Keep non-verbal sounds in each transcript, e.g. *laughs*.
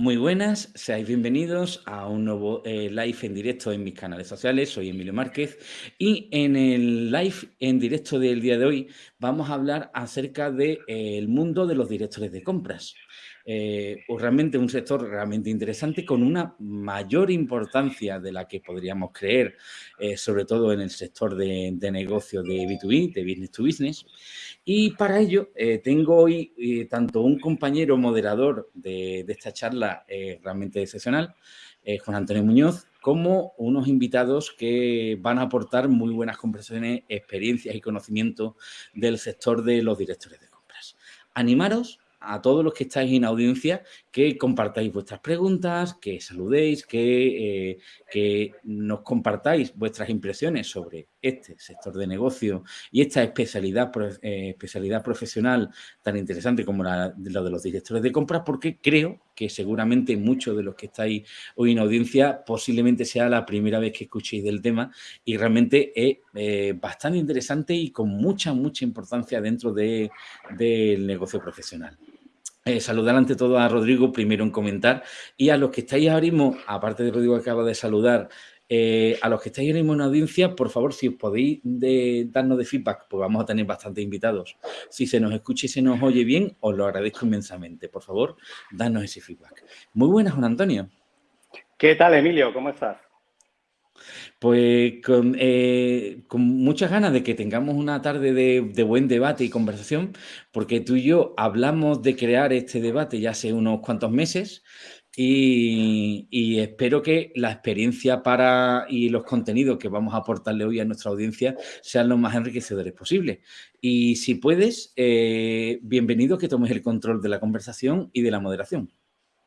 Muy buenas, seáis bienvenidos a un nuevo eh, live en directo en mis canales sociales. Soy Emilio Márquez y en el live en directo del día de hoy vamos a hablar acerca del de, mundo de los directores de compras. Eh, realmente un sector realmente interesante con una mayor importancia de la que podríamos creer, eh, sobre todo en el sector de, de negocio de B2B, de business to business. Y para ello eh, tengo hoy eh, tanto un compañero moderador de, esta charla realmente excepcional, Juan Antonio Muñoz, como unos invitados que van a aportar muy buenas conversaciones, experiencias y conocimiento del sector de los directores de compras. Animaros a todos los que estáis en audiencia que compartáis vuestras preguntas, que saludéis, que, eh, que, nos compartáis vuestras impresiones sobre este sector de negocio y esta especialidad, eh, profesional tan interesante como la, la, de los directores de compras, porque creo que seguramente muchos de los que estáis hoy en audiencia posiblemente sea la primera vez que escuchéis del tema y realmente es eh, bastante interesante y con mucha, mucha importancia dentro de, del negocio profesional. Eh, saludar ante todo a Rodrigo, primero en comentar, y a los que estáis ahora mismo, aparte de Rodrigo que acaba de saludar, eh, a los que estáis ahora mismo en audiencia, por favor, si os podéis darnos de feedback, pues vamos a tener bastantes invitados. Si se nos escucha y se nos oye bien, os lo agradezco inmensamente. Por favor, danos ese feedback. Muy buenas, Juan Antonio. ¿Qué tal, Emilio? ¿Cómo estás? Pues con, eh, con, muchas ganas de que tengamos una tarde de, buen debate y conversación, porque tú y yo hablamos de crear este debate ya hace unos cuantos meses y, espero que la experiencia para y los contenidos que vamos a aportarle hoy a nuestra audiencia sean los más enriquecedores posibles. Y si puedes, eh, bienvenido que tomes el control de la conversación y de la moderación.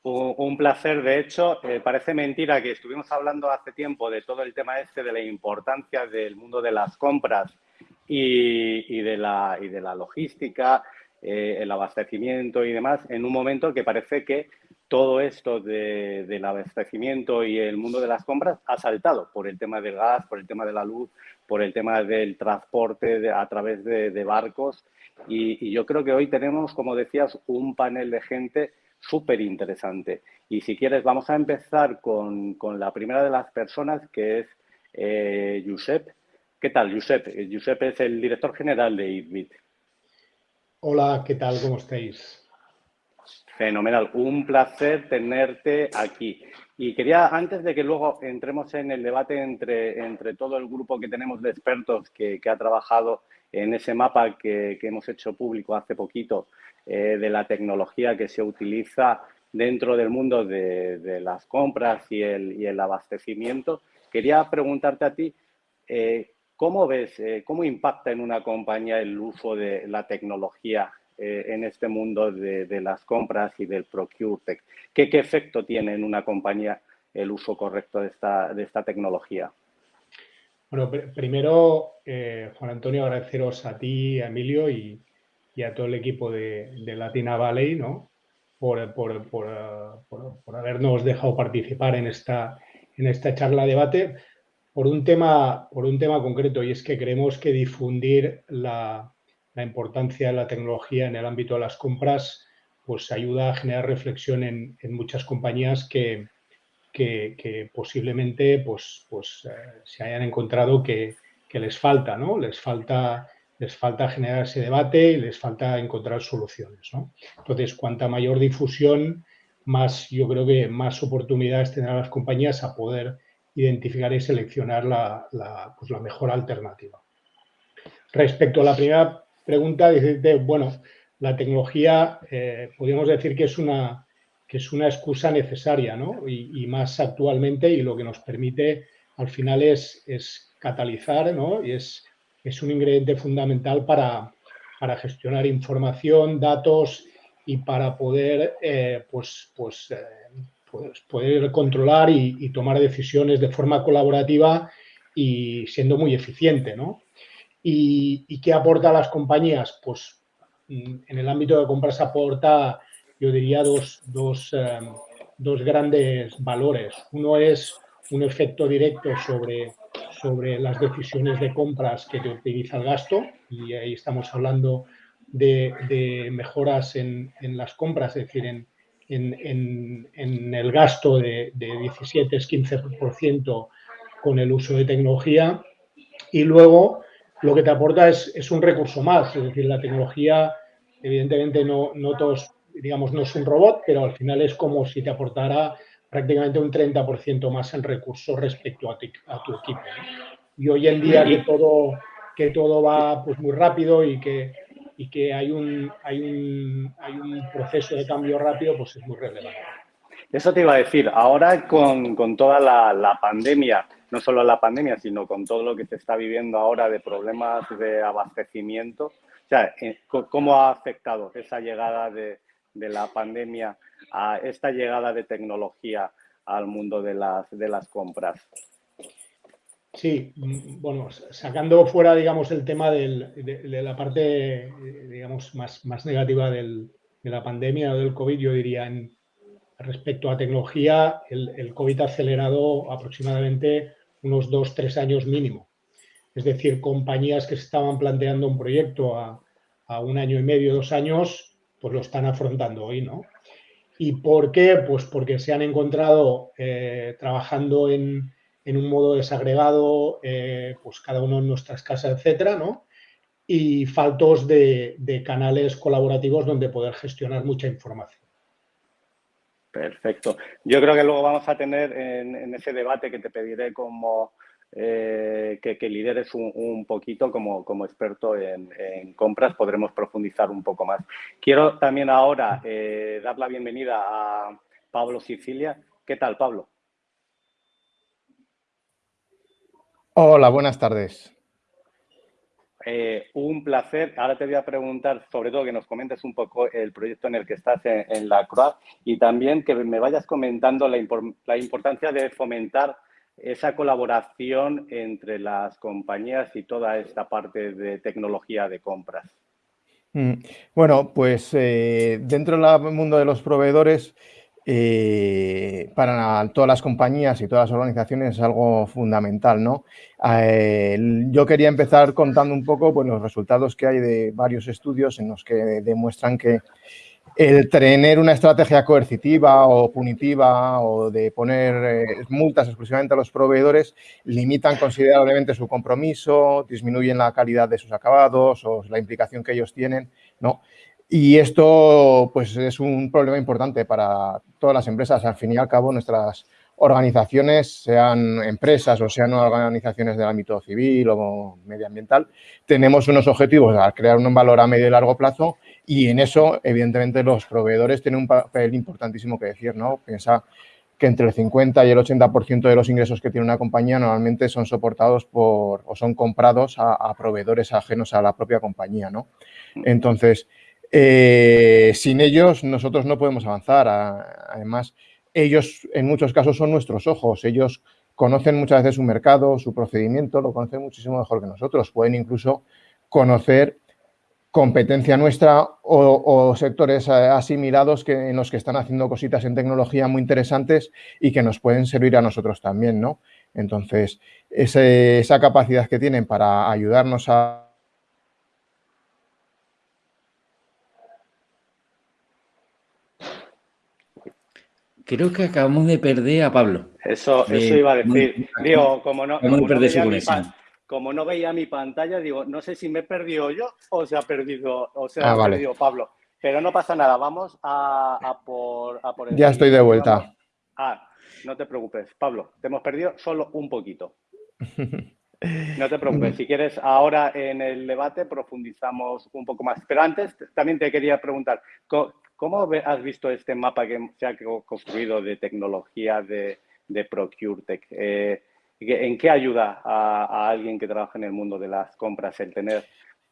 Un placer, de hecho, eh, parece mentira que estuvimos hablando hace tiempo de todo el tema este de la importancia del mundo de las compras y, de, la, y de, la, logística, eh, el abastecimiento y demás, en un momento que parece que todo esto de, del abastecimiento y el mundo de las compras ha saltado por el tema del gas, por el tema de la luz, por el tema del transporte de, a través de, barcos. Y yo creo que hoy tenemos, como decías, un panel de gente súper interesante. Y si quieres, vamos a empezar con, con, la primera de las personas, que es eh, Josep. ¿Qué tal, Josep? Josep es el director general de ITBIT. Hola, ¿qué tal? ¿Cómo estáis? Fenomenal, un placer tenerte aquí. Y quería, antes de que luego entremos en el debate entre, entre todo el grupo que tenemos de expertos que, que ha trabajado en ese mapa que, que, hemos hecho público hace poquito eh, de la tecnología que se utiliza dentro del mundo de, las compras y el, el, abastecimiento. Quería preguntarte a ti, eh, ¿cómo ves, eh, cómo impacta en una compañía el uso de la tecnología en este mundo de, las compras y del ProcureTech? ¿Qué, ¿Qué efecto tiene en una compañía el uso correcto de esta, de esta tecnología? Bueno, pr primero, Juan Antonio, agradeceros a ti, a Emilio y, y a todo el equipo de, Latina Valley, ¿no? Por, por, por, habernos dejado participar en esta, en esta charla debate por un, tema, por un tema concreto y es que creemos que difundir la, la importancia de la tecnología en el ámbito de las compras pues ayuda a generar reflexión en, muchas compañías que, que, que, posiblemente pues, pues, eh, se hayan encontrado que, que les falta, ¿no? Les falta les falta generar ese debate y les falta encontrar soluciones. ¿no? Entonces, cuanta mayor difusión, más yo creo que más oportunidades tendrán las compañías a poder identificar y seleccionar la, pues la mejor alternativa. Respecto a la primera pregunta, dice, bueno, la tecnología, eh, podríamos decir que es una, que es una excusa necesaria, ¿no? Y, y, más actualmente, y lo que nos permite al final es, es catalizar, ¿no? Y es es un ingrediente fundamental para, para gestionar información, datos y para poder eh, pues, pues, eh, pues, poder controlar y, tomar decisiones de forma colaborativa y siendo muy eficiente. ¿no? ¿Y, ¿Y, qué aporta a las compañías? Pues mm, en el ámbito de compras aporta, yo diría, dos, dos, eh, dos grandes valores. Uno es un efecto directo sobre sobre las decisiones de compras que te optimiza el gasto y ahí estamos hablando de, mejoras en, las compras, es decir, en, en, el gasto de, de 17-15% con el uso de tecnología y luego lo que te aporta es, un recurso más, es decir, la tecnología evidentemente no, no todos, digamos, no es un robot, pero al final es como si te aportara prácticamente un 30% más en recursos respecto a, a tu equipo. Y hoy en día que todo, que todo va pues, muy rápido y que, y que hay, un, hay, un, hay un proceso de cambio rápido, pues es muy relevante. Eso te iba a decir, ahora con, con toda la, la, pandemia, no solo la pandemia, sino con todo lo que se está viviendo ahora de problemas de abastecimiento, o sea, eh, ¿cómo ha afectado esa llegada de, de la pandemia a esta llegada de tecnología al mundo de las, de las compras? Sí, mm, bueno, sacando fuera, digamos, el tema de, la parte, eh, digamos, más, más negativa de la pandemia o del COVID, yo diría, en, respecto a tecnología, el, COVID ha acelerado aproximadamente unos dos, tres años mínimo. Es decir, compañías que se estaban planteando un proyecto a, un año y medio, dos años, pues lo están afrontando hoy, ¿no? ¿Y por qué? Pues porque se han encontrado eh, trabajando en, en un modo desagregado, eh, pues cada uno en nuestras casas, etcétera, ¿no? Y faltos de, canales colaborativos donde poder gestionar mucha información. Perfecto. Yo creo que luego vamos a tener en, ese debate que te pediré como eh, que, lideres un, poquito como, como experto en, compras, podremos profundizar un poco más. Quiero también ahora eh, dar la bienvenida a Pablo Sicilia. ¿Qué tal, Pablo? Hola, buenas tardes. Eh, un placer. Ahora te voy a preguntar, sobre todo, que nos comentes un poco el proyecto en el que estás en, la CROA y también que me vayas comentando la, importancia de fomentar esa colaboración entre las compañías y toda esta parte de tecnología de compras. Mm, bueno, pues eh, dentro del mundo de los proveedores, eh, para todas las compañías y todas las organizaciones es algo fundamental, ¿no? Eh, yo quería empezar contando un poco pues, los resultados que hay de varios estudios en los que demuestran que el tener una estrategia coercitiva o punitiva o de poner eh, multas exclusivamente a los proveedores limitan considerablemente su compromiso, disminuyen la calidad de sus acabados o la implicación que ellos tienen, ¿no? Y esto pues, es un problema importante para todas las empresas. Al fin y al cabo, nuestras organizaciones, sean empresas o sean organizaciones del ámbito civil o medioambiental, tenemos unos objetivos a crear un valor a medio y largo plazo y en eso, evidentemente, los proveedores tienen un papel importantísimo que decir, ¿no? Piensa que entre el 50 y el 80% de los ingresos que tiene una compañía normalmente son soportados por o son comprados a, a proveedores ajenos a la propia compañía, ¿no? Entonces, eh, sin ellos nosotros no podemos avanzar. Además, ellos en muchos casos son nuestros ojos. Ellos conocen muchas veces su mercado, su procedimiento, lo conocen muchísimo mejor que nosotros. Pueden incluso conocer competencia nuestra o, sectores asimilados que, en los que están haciendo cositas en tecnología muy interesantes y que nos pueden servir a nosotros también, ¿no? Entonces, esa capacidad que tienen para ayudarnos a Creo que acabamos de perder a Pablo. Eso, eso iba a decir. digo, como no, como no, veía mi pantalla, digo, no sé si me he perdido yo o se ha perdido, o se ha ah, perdido Pablo. Pero no pasa nada, vamos a, por, a por el Ya estoy de vuelta. Ah, no te preocupes, Pablo, te hemos perdido solo un poquito. *laughs* No te preocupes, si quieres ahora en el debate profundizamos un poco más. Pero antes también te quería preguntar, ¿Cómo has visto este mapa que se ha construido de tecnología de, de ProcureTech? Eh, ¿En qué ayuda a, alguien que trabaja en el mundo de las compras el tener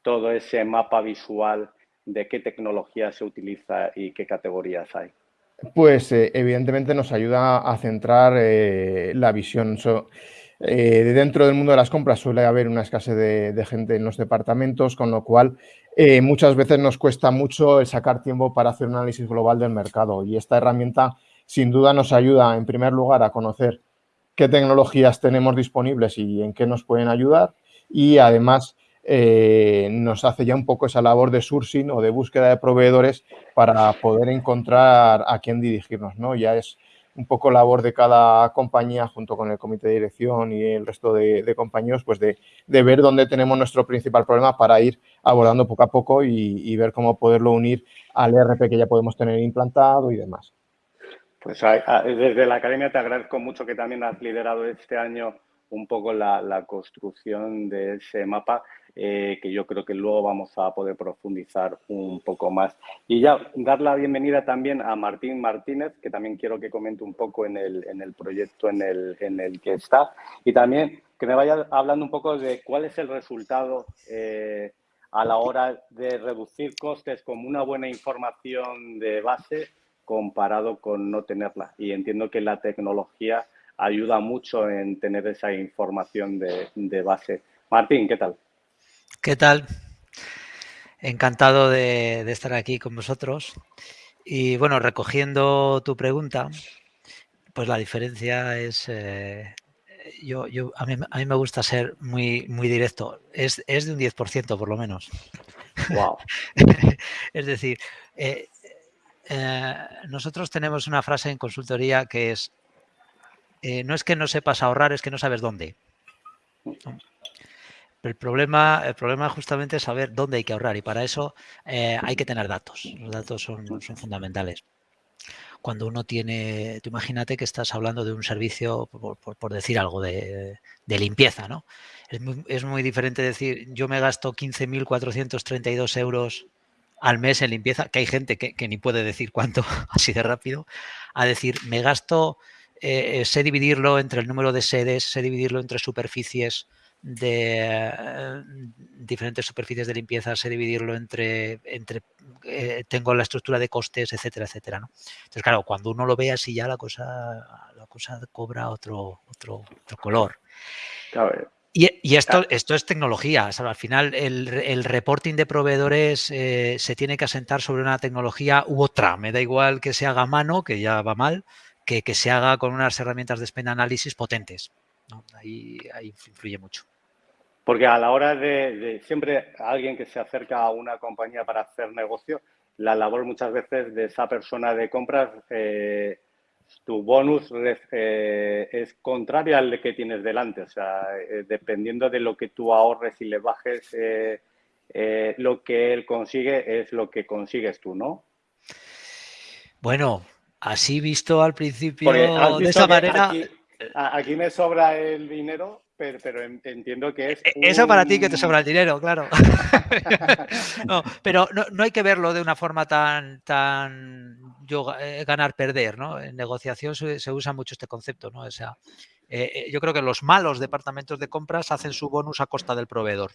todo ese mapa visual de qué tecnología se utiliza y qué categorías hay? Pues eh, evidentemente nos ayuda a centrar eh, la visión. Eh, dentro del mundo de las compras suele haber una escasez de, gente en los departamentos, con lo cual muchas veces nos cuesta mucho sacar tiempo para hacer un análisis global del mercado y esta herramienta sin duda nos ayuda en primer lugar a conocer qué tecnologías tenemos disponibles y en qué nos pueden ayudar y además eh, nos hace ya un poco esa labor de sourcing o de búsqueda de proveedores para poder encontrar a quién dirigirnos, ¿no? Ya es un poco labor de cada compañía junto con el comité de dirección y el resto de, compañeros, pues de, ver dónde tenemos nuestro principal problema para ir abordando poco a poco y, ver cómo poderlo unir al ERP que ya podemos tener implantado y demás. Pues desde la academia te agradezco mucho que también has liderado este año un poco la construcción de ese mapa eh, que yo creo que luego vamos a poder profundizar un poco más. Y ya dar la bienvenida también a Martín Martínez, que también quiero que comente un poco en el, en el proyecto en el, en el que está. Y también que me vaya hablando un poco de cuál es el resultado eh, a la hora de reducir costes como una buena información de base comparado con no tenerla. Y entiendo que la tecnología ayuda mucho en tener esa información de, de base. Martín, ¿qué tal? ¿Qué tal? Encantado de, estar aquí con vosotros. Y bueno, recogiendo tu pregunta, pues la diferencia es, eh, yo, yo, a, mí, me gusta ser muy, muy directo, es, de un 10% por lo menos. Wow. *laughs* es decir, eh, eh, nosotros tenemos una frase en consultoría que es, no es que no sepas ahorrar, es que no sabes dónde. El problema, el problema justamente es saber dónde hay que ahorrar y para eso eh, hay que tener datos. Los datos son, son, fundamentales. Cuando uno tiene, tú imagínate que estás hablando de un servicio, por, decir algo, de, limpieza, ¿no? Es muy, diferente decir, yo me gasto 15.432 euros al mes en limpieza, que hay gente que, ni puede decir cuánto *laughs* así de rápido, a decir, me gasto, eh, sé dividirlo entre el número de sedes, sé dividirlo entre superficies, de eh, diferentes superficies de limpieza, sé dividirlo entre, entre eh, tengo la estructura de costes, etcétera, etcétera. ¿no? Entonces, claro, cuando uno lo ve así ya la cosa, la cosa cobra otro, otro, color. Y, esto, esto es tecnología. al final, el, reporting de proveedores eh, se tiene que asentar sobre una tecnología u otra. Me da igual que se haga a mano, que ya va mal, que, que se haga con unas herramientas de spend análisis potentes. Ahí, ahí influye mucho. Porque a la hora de, siempre alguien que se acerca a una compañía para hacer negocio, la labor muchas veces de esa persona de compras, eh, tu bonus eh, es contrario al que tienes delante. O sea, eh, dependiendo de lo que tú ahorres y le bajes, lo que él consigue es lo que consigues tú, ¿no? Bueno, así visto al principio de esa manera. aquí me sobra el dinero pero, entiendo que es... E, eso para ti que te sobra el dinero, claro. *laughs* no, pero no, hay que verlo de una forma tan, tan eh, ganar-perder, ¿no? En negociación se, usa mucho este concepto, ¿no? O sea, eh, eh, yo creo que los malos departamentos de compras hacen su bonus a costa del proveedor.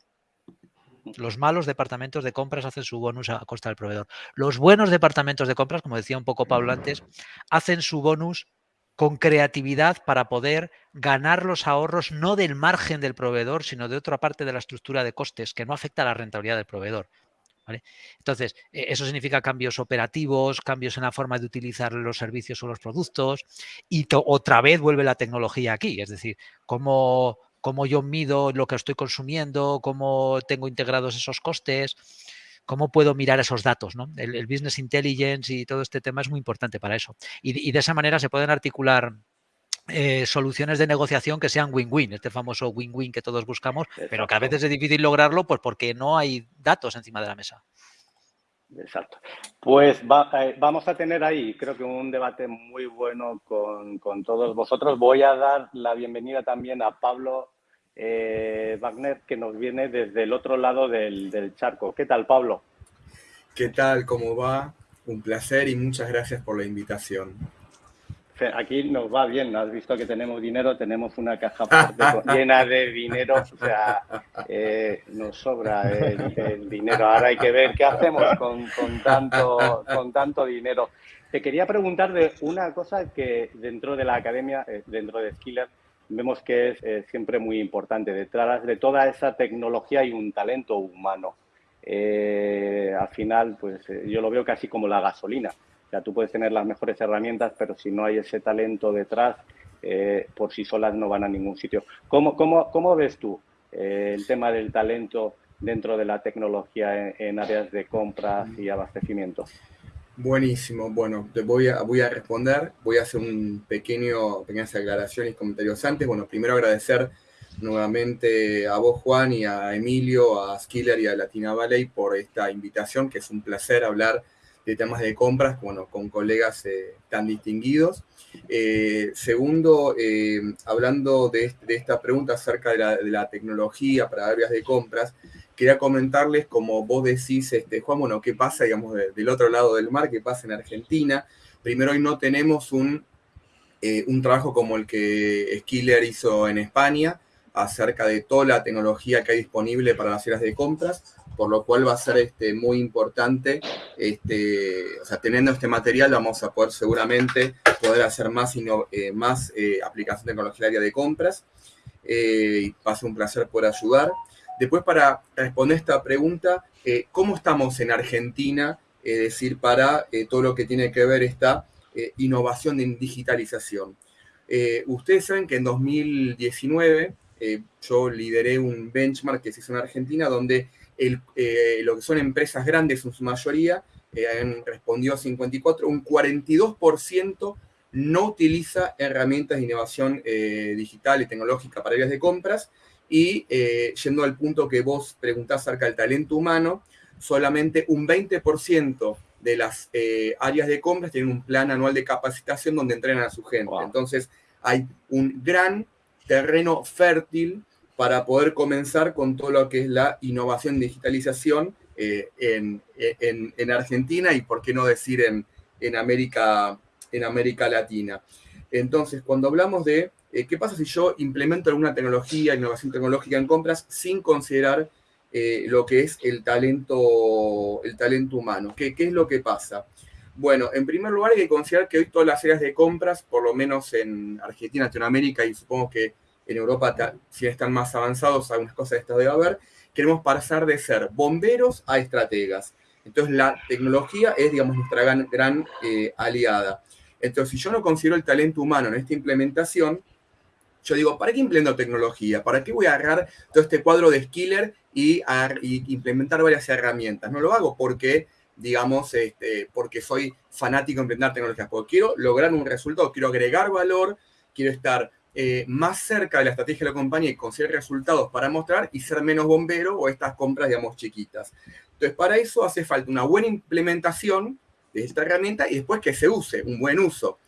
Los malos departamentos de compras hacen su bonus a costa del proveedor. Los buenos departamentos de compras, como decía un poco Pablo antes, hacen su bonus con creatividad para poder ganar los ahorros no del margen del proveedor, sino de otra parte de la estructura de costes que no afecta a la rentabilidad del proveedor. Entonces, e, eso significa cambios operativos, cambios en la forma de utilizar los servicios o los productos y otra vez vuelve la tecnología aquí, es decir, cómo, cómo yo mido lo que estoy consumiendo, cómo tengo integrados esos costes, cómo puedo mirar esos datos. ¿no? El, business intelligence y todo este tema es muy importante para eso. Y, de esa manera se pueden articular eh, soluciones de negociación que sean win-win, este famoso win-win que todos buscamos, pero que a veces es difícil lograrlo pues porque no hay datos encima de la mesa. Exacto. Pues eh, vamos a tener ahí, creo que un debate muy bueno con, con, todos vosotros. Voy a dar la bienvenida también a Pablo eh, Wagner, que nos viene desde el otro lado del, charco. ¿Qué tal, Pablo? ¿Qué tal? ¿Cómo va? Un placer y muchas gracias por la invitación. Aquí nos va bien, has visto que tenemos dinero, tenemos una caja *laughs* *laughs* llena de dinero, o sea, eh, nos sobra el, dinero. Ahora hay que ver qué hacemos con, tanto, con tanto dinero. Te quería preguntar de una cosa que dentro de la academia, eh, dentro de Skiller, vemos que es eh, siempre muy importante. Detrás de toda esa tecnología hay un talento humano. Eh, al final, pues eh, yo lo veo casi como la gasolina. O sea, tú puedes tener las mejores herramientas, pero si no hay ese talento detrás, por sí solas no van a ningún sitio. ¿Cómo, cómo, cómo ves tú el tema del talento dentro de la tecnología en, áreas de compras y abastecimiento. Buenísimo. Bueno, te voy a, voy a responder. Voy a hacer un pequeño, pequeñas aclaraciones y comentarios antes. Bueno, primero agradecer nuevamente a vos, Juan, y a Emilio, a Skiller y a Latina Valley por esta invitación, que es un placer hablar de temas de compras, bueno, con colegas eh, tan distinguidos. Eh, segundo, eh, hablando de, esta pregunta acerca de la, tecnología para áreas de compras, quería comentarles, como vos decís, este, Juan, bueno, qué pasa, digamos, del otro lado del mar, qué pasa en Argentina. Primero, hoy no tenemos un, un trabajo como el que Skiller hizo en España, acerca de toda la tecnología que hay disponible para las áreas de compras por lo cual va a ser este, muy importante, este, o sea, teniendo este material vamos a poder seguramente poder hacer más, eh, más eh, aplicación de tecnología de compras, eh, va a ser un placer poder ayudar. Después, para responder esta pregunta, ¿cómo estamos en Argentina? Es decir, para todo lo que tiene que ver esta innovación en digitalización. ustedes saben que en 2019 yo lideré un benchmark que se hizo en Argentina donde eh, lo que son empresas grandes en su mayoría, eh, respondió 54, un 42% no utiliza herramientas de innovación eh, digital y tecnológica para áreas de compras. Y eh, yendo al punto que vos preguntás acerca del talento humano, solamente un 20% de las áreas de compras tienen un plan anual de capacitación donde entrenan a su gente. Entonces, hay un gran terreno fértil para poder comenzar con todo lo que es la innovación digitalización eh, en, Argentina y por qué no decir en, en, América, en América Latina. Entonces, cuando hablamos de eh, qué pasa si yo implemento alguna tecnología, innovación tecnológica en compras sin considerar eh, lo que es el talento, el talento humano, ¿Qué, ¿qué es lo que pasa? Bueno, en primer lugar hay que considerar que hoy todas las áreas de compras, por lo menos en Argentina, Latinoamérica y supongo que en Europa, si están más avanzados, algunas cosas de estas debe haber, queremos pasar de ser bomberos a estrategas. Entonces la tecnología es, digamos, nuestra gran, eh, aliada. Entonces, si yo no considero el talento humano en esta implementación, yo digo, ¿para qué implemento tecnología? ¿Para qué voy a agarrar todo este cuadro de Skiller y, implementar varias herramientas? No lo hago porque, digamos, este, porque soy fanático de implementar tecnologías, porque quiero lograr un resultado, quiero agregar valor, quiero estar eh, más cerca de la estrategia de la compañía y conseguir resultados para mostrar y ser menos bombero o estas compras, digamos, chiquitas. Entonces, para eso hace falta una buena implementación de esta herramienta y después que se use, un buen uso.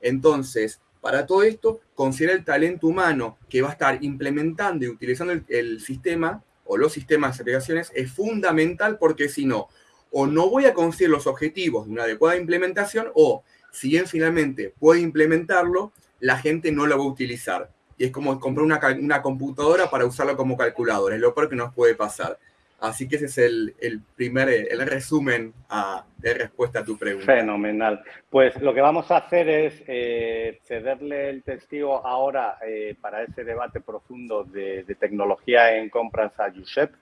Entonces, para todo esto, considera el talento humano que va a estar implementando y utilizando el, sistema o los sistemas de aplicaciones es fundamental porque si no, o no voy a conseguir los objetivos de una adecuada implementación o si bien finalmente puede implementarlo, la gente no lo va a utilizar. Y es como comprar una, una computadora para usarlo como calculadora, es lo peor que nos puede pasar. Así que ese es el, el primer, el resumen a, de respuesta a tu pregunta. Fenomenal. Pues lo que vamos a hacer es eh, cederle el testigo ahora eh, para ese debate profundo de, tecnología en compras a Josep.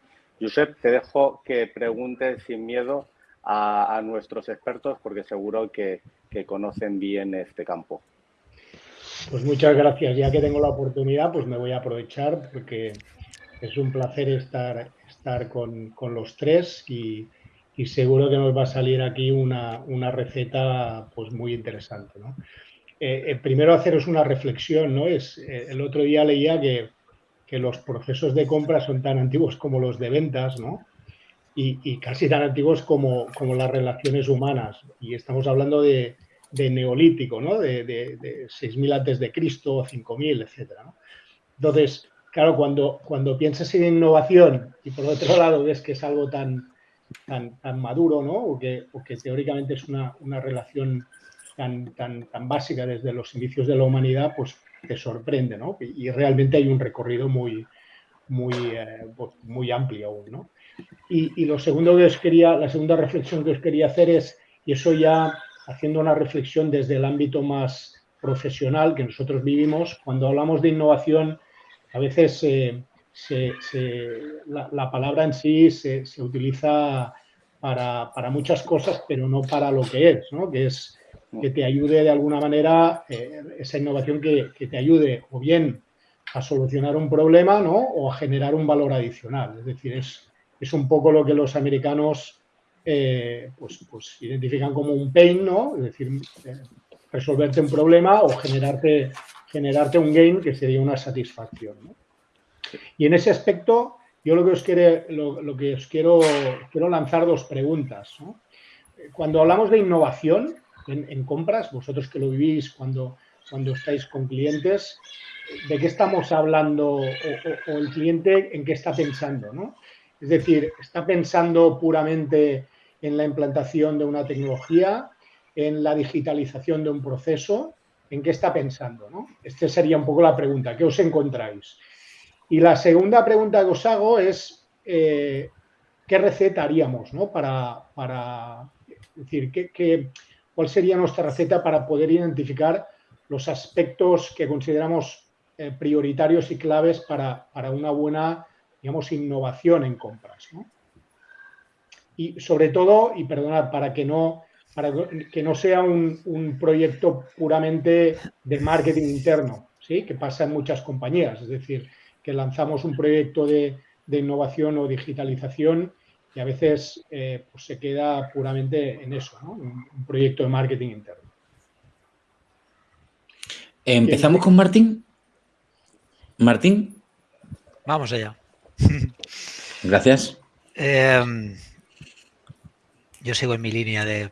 Josep, te dejo que preguntes sin miedo a, nuestros expertos porque seguro que, que conocen bien este campo. Pues muchas gracias. Ya que tengo la oportunidad, pues me voy a aprovechar porque es un placer estar, estar con, los tres y, seguro que nos va a salir aquí una, receta pues muy interesante. ¿no? Eh, eh, primero haceros una reflexión. ¿no? Es, eh, el otro día leía que, los procesos de compra son tan antiguos como los de ventas ¿no? y, casi tan antiguos como, como las relaciones humanas. Y estamos hablando de, de neolítico, ¿no? de, de, 6.000 antes de Cristo, 5.000, etc. Entonces, claro, cuando, cuando piensas en innovación y por otro *laughs* lado ves que es algo tan, tan, tan maduro, ¿no? o, que, teóricamente es una, una relación tan, tan, tan básica desde los inicios de la humanidad, pues te sorprende, ¿no? Y, realmente hay un recorrido muy, muy, eh, pues, muy amplio aún, ¿no? Y, y, lo segundo que os quería, la segunda reflexión que os quería hacer es, y eso ya haciendo una reflexión desde el ámbito más profesional que nosotros vivimos, cuando hablamos de innovación, a veces la, palabra en sí se, utiliza para, muchas cosas, pero no para lo que es, ¿no? que es que te ayude de alguna manera, eh, esa innovación que, que, te ayude o bien a solucionar un problema ¿no? o a generar un valor adicional. Es decir, es, es un poco lo que los americanos eh, pues, pues, identifican como un pain, ¿no? Es decir, eh, resolverte un problema o generarte, generarte un gain que sería una satisfacción. Y en ese aspecto, yo lo que os, quiere, lo, que os quiero, quiero lanzar dos preguntas. Cuando hablamos de innovación en, compras, vosotros que lo vivís cuando, cuando estáis con clientes, ¿de qué estamos hablando o, el cliente en qué está pensando? ¿no? Es decir, ¿está pensando puramente en la implantación de una tecnología, en la digitalización de un proceso? ¿En qué está pensando? ¿no? Esta sería un poco la pregunta. ¿Qué os encontráis? Y la segunda pregunta que os hago es, eh, ¿qué receta haríamos ¿no? para, para decir, ¿qué, cuál sería nuestra receta para poder identificar los aspectos que consideramos eh, prioritarios y claves para, una buena, digamos, innovación en compras? Y sobre todo, y perdonad, para que no, para que no sea un, un proyecto puramente de marketing interno, ¿sí? que pasa en muchas compañías. Es decir, que lanzamos un proyecto de, innovación o digitalización y a veces eh, pues se queda puramente en eso, ¿no? un, proyecto de marketing interno. Empezamos con Martín. Martín. Vamos allá. Gracias. Em, yo sigo en mi línea de,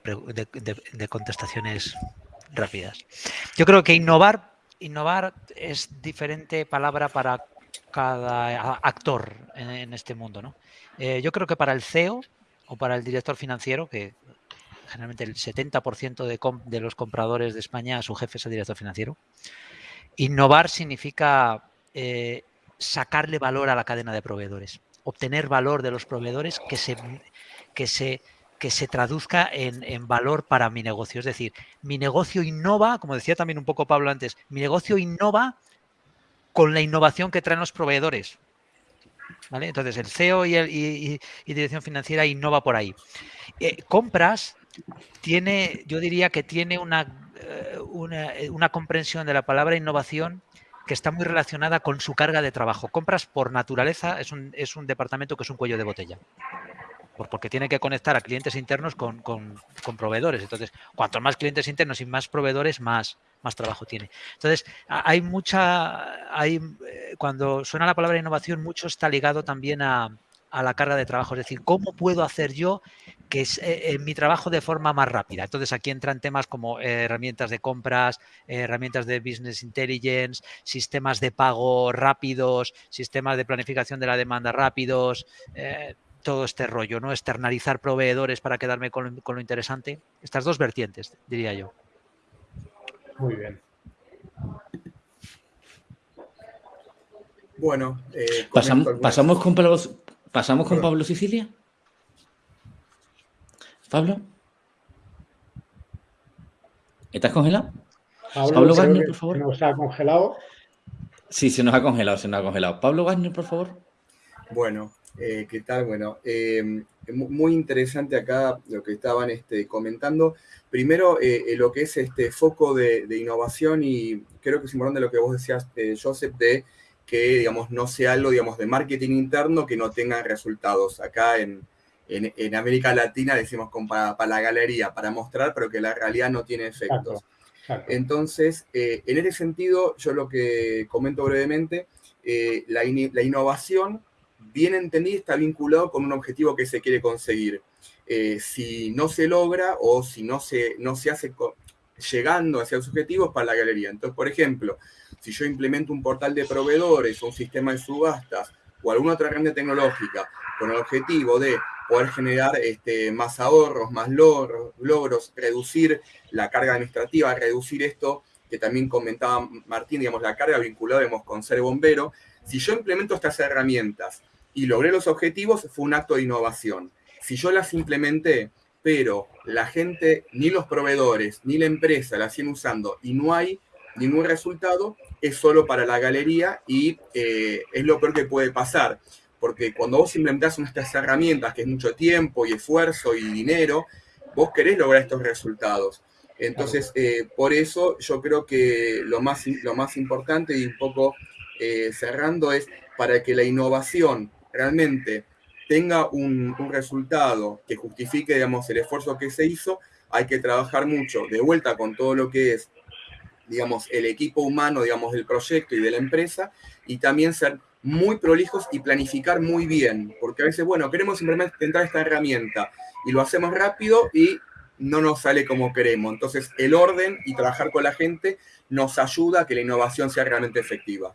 de, contestaciones rápidas. Yo creo que innovar, innovar es diferente palabra para cada actor en, este mundo. ¿no? Eh, yo creo que para el CEO o para el director financiero, que generalmente el 70% de, los compradores de España, su jefe es el director financiero, innovar significa eh, sacarle valor a la cadena de proveedores, obtener valor de los proveedores que se, que se, que se traduzca en, en valor para mi negocio. Es decir, mi negocio innova, como decía también un poco Pablo antes, mi negocio innova con la innovación que traen los proveedores. Entonces, el CEO y, dirección financiera innova por ahí. Eh, compras tiene, yo diría que tiene una, eh, eh, una, comprensión de la palabra innovación que está muy relacionada con su carga de trabajo. Compras, por naturaleza, es un, es un departamento que es un cuello de botella porque tiene que conectar a clientes internos con, proveedores. Entonces, cuanto más clientes internos y más proveedores, más, más trabajo tiene. Entonces, hay mucha, hay, eh, cuando suena la palabra innovación, mucho está ligado también a, la carga de trabajo. Es decir, ¿cómo puedo hacer yo que es eh, mi trabajo de forma más rápida? Entonces, aquí entran temas como eh, herramientas de compras, herramientas de business intelligence, sistemas de pago rápidos, sistemas de planificación de la demanda rápidos, todo este rollo, ¿no? Externalizar proveedores para quedarme con, lo interesante. Estas dos vertientes, diría yo. Muy bien. Bueno, eh, pasamos, con Pablo, pasamos con Pablo Sicilia. Pablo. ¿Estás congelado? Pablo, Wagner, por favor. ¿Se nos ha congelado? Sí, se nos ha congelado, se nos ha congelado. Pablo Wagner, por favor. Bueno, eh, ¿Qué tal? Bueno, em, muy interesante acá lo que estaban este, comentando. Primero, eh, eh, lo que es este foco de, innovación y creo que es importante lo que vos decías, Joseph, de que, digamos, no sea algo, digamos, de marketing interno que no tenga resultados. Acá en, América Latina decimos para, la galería, para mostrar, pero que la realidad no tiene efectos. Entonces, en ese sentido, yo lo que comento brevemente, la, la innovación bien entendido, está vinculado con un objetivo que se quiere conseguir. Eh, si no se logra o si no se, no se hace llegando hacia los objetivos para la galería. Entonces, por ejemplo, si yo implemento un portal de proveedores o un sistema de subastas o alguna otra herramienta tecnológica con el objetivo de poder generar este, más ahorros, más logros, logros, reducir la carga administrativa, reducir esto que también comentaba Martín, digamos, la carga vinculada con ser bombero. Si yo implemento estas herramientas y logré los objetivos, fue un acto de innovación. Si yo las implementé, pero la gente, ni los proveedores, ni la empresa las siguen usando y no hay ningún resultado, es solo para la galería y eh, es lo peor que puede pasar. Porque cuando vos implementás estas herramientas, que es mucho tiempo y esfuerzo y dinero, vos querés lograr estos resultados. Entonces, eh, por eso yo creo que lo más, lo más importante y un poco eh, cerrando es para que la innovación realmente tenga un, resultado que justifique, digamos, el esfuerzo que se hizo, hay que trabajar mucho de vuelta con todo lo que es, digamos, el equipo humano, digamos, del proyecto y de la empresa, y también ser muy prolijos y planificar muy bien, porque a veces, bueno, queremos simplemente intentar esta herramienta y lo hacemos rápido y no nos sale como queremos. Entonces, el orden y trabajar con la gente nos ayuda a que la innovación sea realmente efectiva.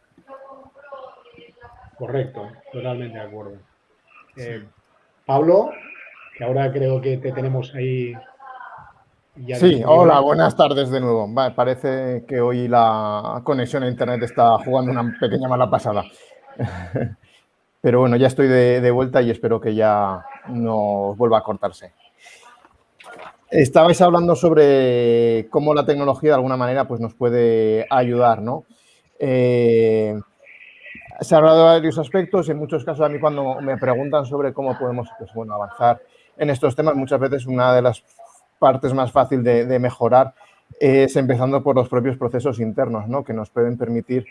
Correcto, totalmente de acuerdo. Eh, Pablo, que ahora creo que te tenemos ahí. sí, hola, buenas tardes de nuevo. parece que hoy la conexión a Internet está jugando una pequeña mala pasada. *laughs* Pero bueno, ya estoy de, vuelta y espero que ya no vuelva a cortarse. Estabais hablando sobre cómo la tecnología de alguna manera pues, nos puede ayudar, ¿no? Eh, se ha hablado de varios aspectos. En muchos casos, a mí cuando me preguntan sobre cómo podemos pues, bueno, avanzar en estos temas, muchas veces una de las partes más fáciles de, mejorar es empezando por los propios procesos internos, ¿no? que nos pueden permitir,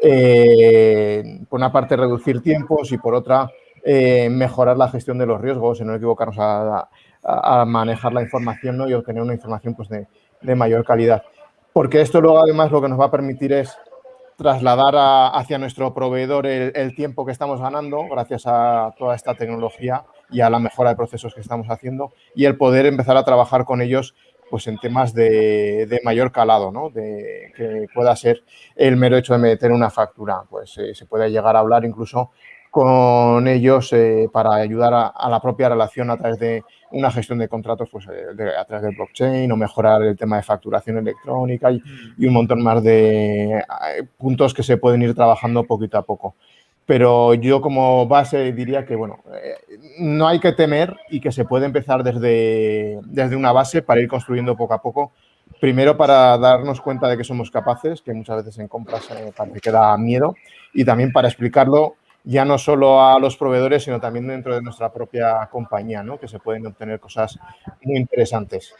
eh, por una parte, reducir tiempos y por otra, eh, mejorar la gestión de los riesgos y no equivocarnos a, a, manejar la información ¿no? y obtener una información pues, de, de mayor calidad. Porque esto luego además lo que nos va a permitir es trasladar hacia nuestro proveedor el, tiempo que estamos ganando gracias a toda esta tecnología y a la mejora de procesos que estamos haciendo y el poder empezar a trabajar con ellos pues en temas de, mayor calado, ¿no? de que pueda ser el mero hecho de meter una factura. Pues eh, se puede llegar a hablar incluso con ellos eh, para ayudar a, la propia relación a través de una gestión de contratos pues, eh, a través del blockchain o mejorar el tema de facturación electrónica y, un montón más de eh, puntos que se pueden ir trabajando poquito a poco. Pero yo como base diría que bueno, no hay que temer y que se puede empezar desde, desde una base para ir construyendo poco a poco. Primero para darnos cuenta de que somos capaces, que muchas veces en compras parece que da miedo, y también para explicarlo ya no solo a los proveedores, sino también dentro de nuestra propia compañía, ¿no? que se pueden obtener cosas muy interesantes.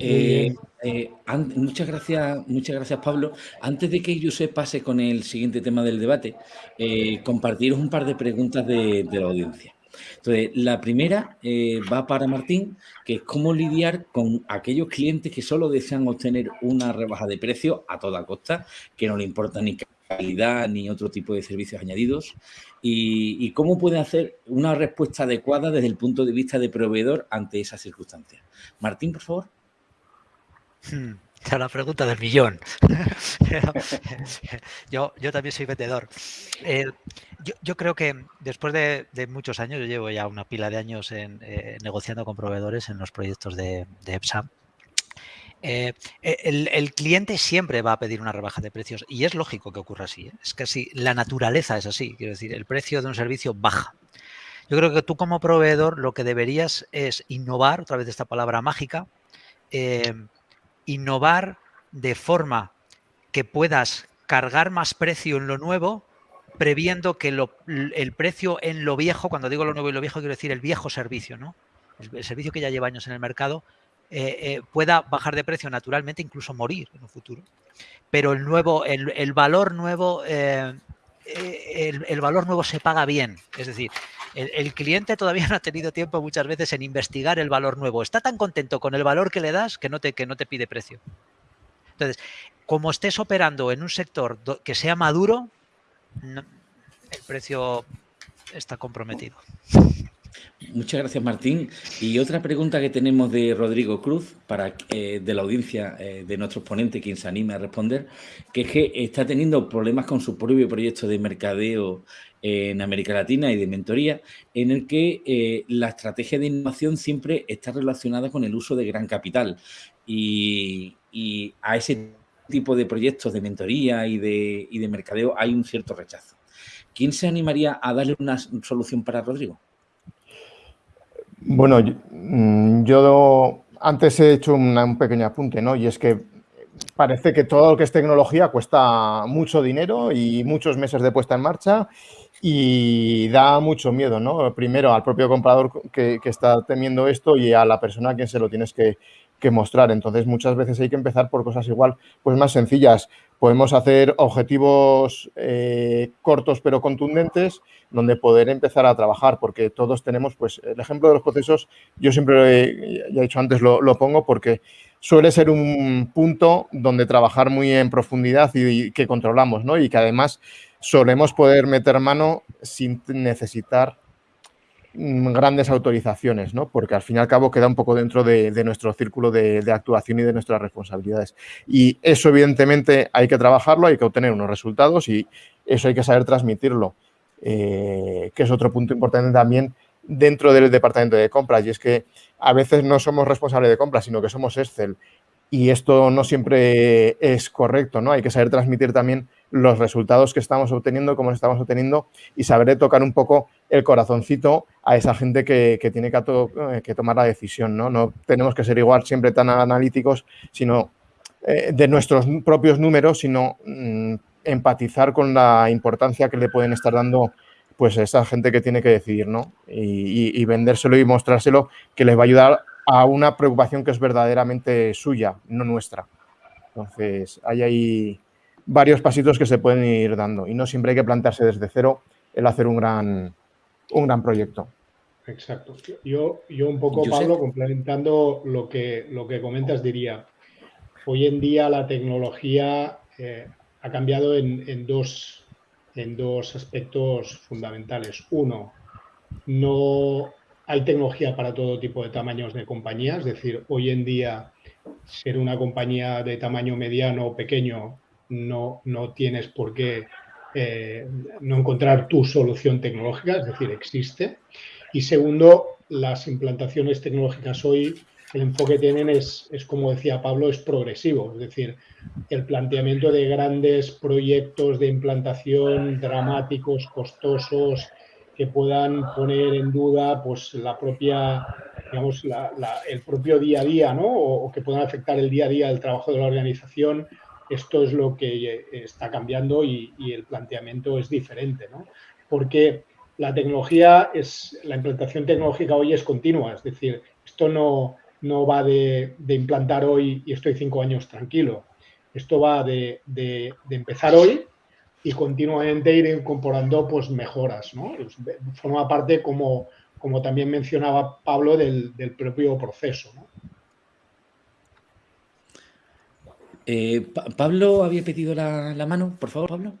Eh, eh, muchas gracias, muchas gracias Pablo. Antes de que Josep pase con el siguiente tema del debate, eh, compartiros un par de preguntas de, la audiencia. Entonces, la primera va para Martín, que es cómo lidiar con aquellos clientes que solo desean obtener una rebaja de precio a toda costa, que no le importa ni calidad ni otro tipo de servicios añadidos y, cómo puede hacer una respuesta adecuada desde el punto de vista de proveedor ante esas circunstancias. Martín, por favor. Hmm, la pregunta del millón. *laughs* yo, yo también soy vendedor. yo, creo que después de, muchos años, yo llevo ya una pila de años en, eh, negociando con proveedores en los proyectos de, de EPSA, eh, e, el, cliente siempre va a pedir una rebaja de precios y es lógico que ocurra así. ¿eh? Es así, la naturaleza es así. Quiero decir, el precio de un servicio baja. Yo creo que tú como proveedor lo que deberías es innovar, otra vez esta palabra mágica, eh, innovar de forma que puedas cargar más precio en lo nuevo, previendo que el precio en lo viejo, cuando digo lo nuevo y lo viejo, quiero decir el viejo servicio, ¿no? el servicio que ya lleva años en el mercado, eh, eh, pueda bajar de precio naturalmente, incluso morir en un futuro. Pero el nuevo, el, valor nuevo, eh, el, valor nuevo se paga bien. Es decir, el, cliente todavía *laughs* no ha tenido tiempo muchas veces en investigar el valor nuevo. Está tan contento con el valor que le das que no te, que no te pide precio. Entonces, como estés operando en un sector que sea maduro, el precio está comprometido. Muchas gracias, Martín. Y otra pregunta que tenemos de Rodrigo Cruz, para eh, de la audiencia eh, de nuestros ponentes, quien se anime a responder, que es que está teniendo problemas con su propio proyecto de mercadeo en América Latina y de mentoría, en el que eh, la estrategia de innovación siempre está relacionada con el uso de gran capital. Y, a ese tipo de proyectos de mentoría y de, y de mercadeo hay un cierto rechazo. ¿Quién se animaría a darle una solución para Rodrigo? Bueno, mm, yo, antes he hecho un pequeño apunte, ¿no? Y es que parece que todo lo que es tecnología cuesta mucho dinero y muchos meses de puesta en marcha y da mucho miedo, ¿no? Primero al propio comprador que, está temiendo esto y a la persona a quien se lo tienes que, que, mostrar. Entonces, muchas veces hay que empezar por cosas igual, pues más sencillas. Podemos hacer objetivos eh, cortos pero contundentes donde poder empezar a trabajar, porque todos tenemos, pues el ejemplo de los procesos, yo siempre, ya he dicho antes, lo, pongo porque suele ser un punto donde trabajar muy en profundidad y, que controlamos, ¿no? Y que además solemos poder meter mano sin necesitar grandes autorizaciones, ¿no? Porque al fin y al cabo queda un poco dentro de, nuestro círculo de, actuación y de nuestras responsabilidades. Y eso, evidentemente, hay que trabajarlo, hay que obtener unos resultados y eso hay que saber transmitirlo, eh, que es otro punto importante también dentro del departamento de compras. Y es que a veces no somos responsables de compras, sino que somos Excel. Y esto no siempre es correcto, ¿no? Hay que saber transmitir también los resultados que estamos obteniendo, cómo los estamos obteniendo y saber tocar un poco el corazoncito a esa gente que, tiene eh, que, tomar la decisión. ¿no? no tenemos que ser igual siempre tan analíticos, sino eh, de nuestros propios números, sino mm, empatizar con la importancia que le pueden estar dando pues esa gente que tiene que decidir, ¿no? Y, y, vendérselo y mostrárselo que les va a ayudar a una preocupación que es verdaderamente suya, no nuestra. Entonces, hay ahí varios pasitos que se pueden ir dando y no siempre hay que plantearse desde cero el hacer un gran, un gran proyecto. Exacto. Yo, yo un poco, Pablo, complementando lo que, lo que comentas, diría, hoy en día la tecnología eh, ha cambiado en, dos, en dos aspectos fundamentales. Uno, no hay tecnología para todo tipo de tamaños de compañías, es decir, hoy en día ser una compañía de tamaño mediano o pequeño no, no tienes por qué eh, no encontrar tu solución tecnológica, es decir, existe. Y segundo, las implantaciones tecnológicas hoy, el enfoque que tienen es, es, como decía Pablo, es progresivo, es decir, el planteamiento de grandes proyectos de implantación dramáticos, costosos, que puedan poner en duda pues, la propia, digamos, el propio día a día, ¿no? o, que puedan afectar el día a día del trabajo de la organización, esto es lo que eh, está cambiando y, el planteamiento es diferente, ¿no? Porque la tecnología es, la implantación tecnológica hoy es continua, es decir, esto no, no va de, implantar hoy y estoy cinco años tranquilo. Esto va de, empezar hoy y continuamente ir incorporando pues, mejoras. ¿no? Forma parte, como, como también mencionaba Pablo, del, del propio proceso. ¿no? Eh, Pablo había pedido la, mano, por favor, Pablo.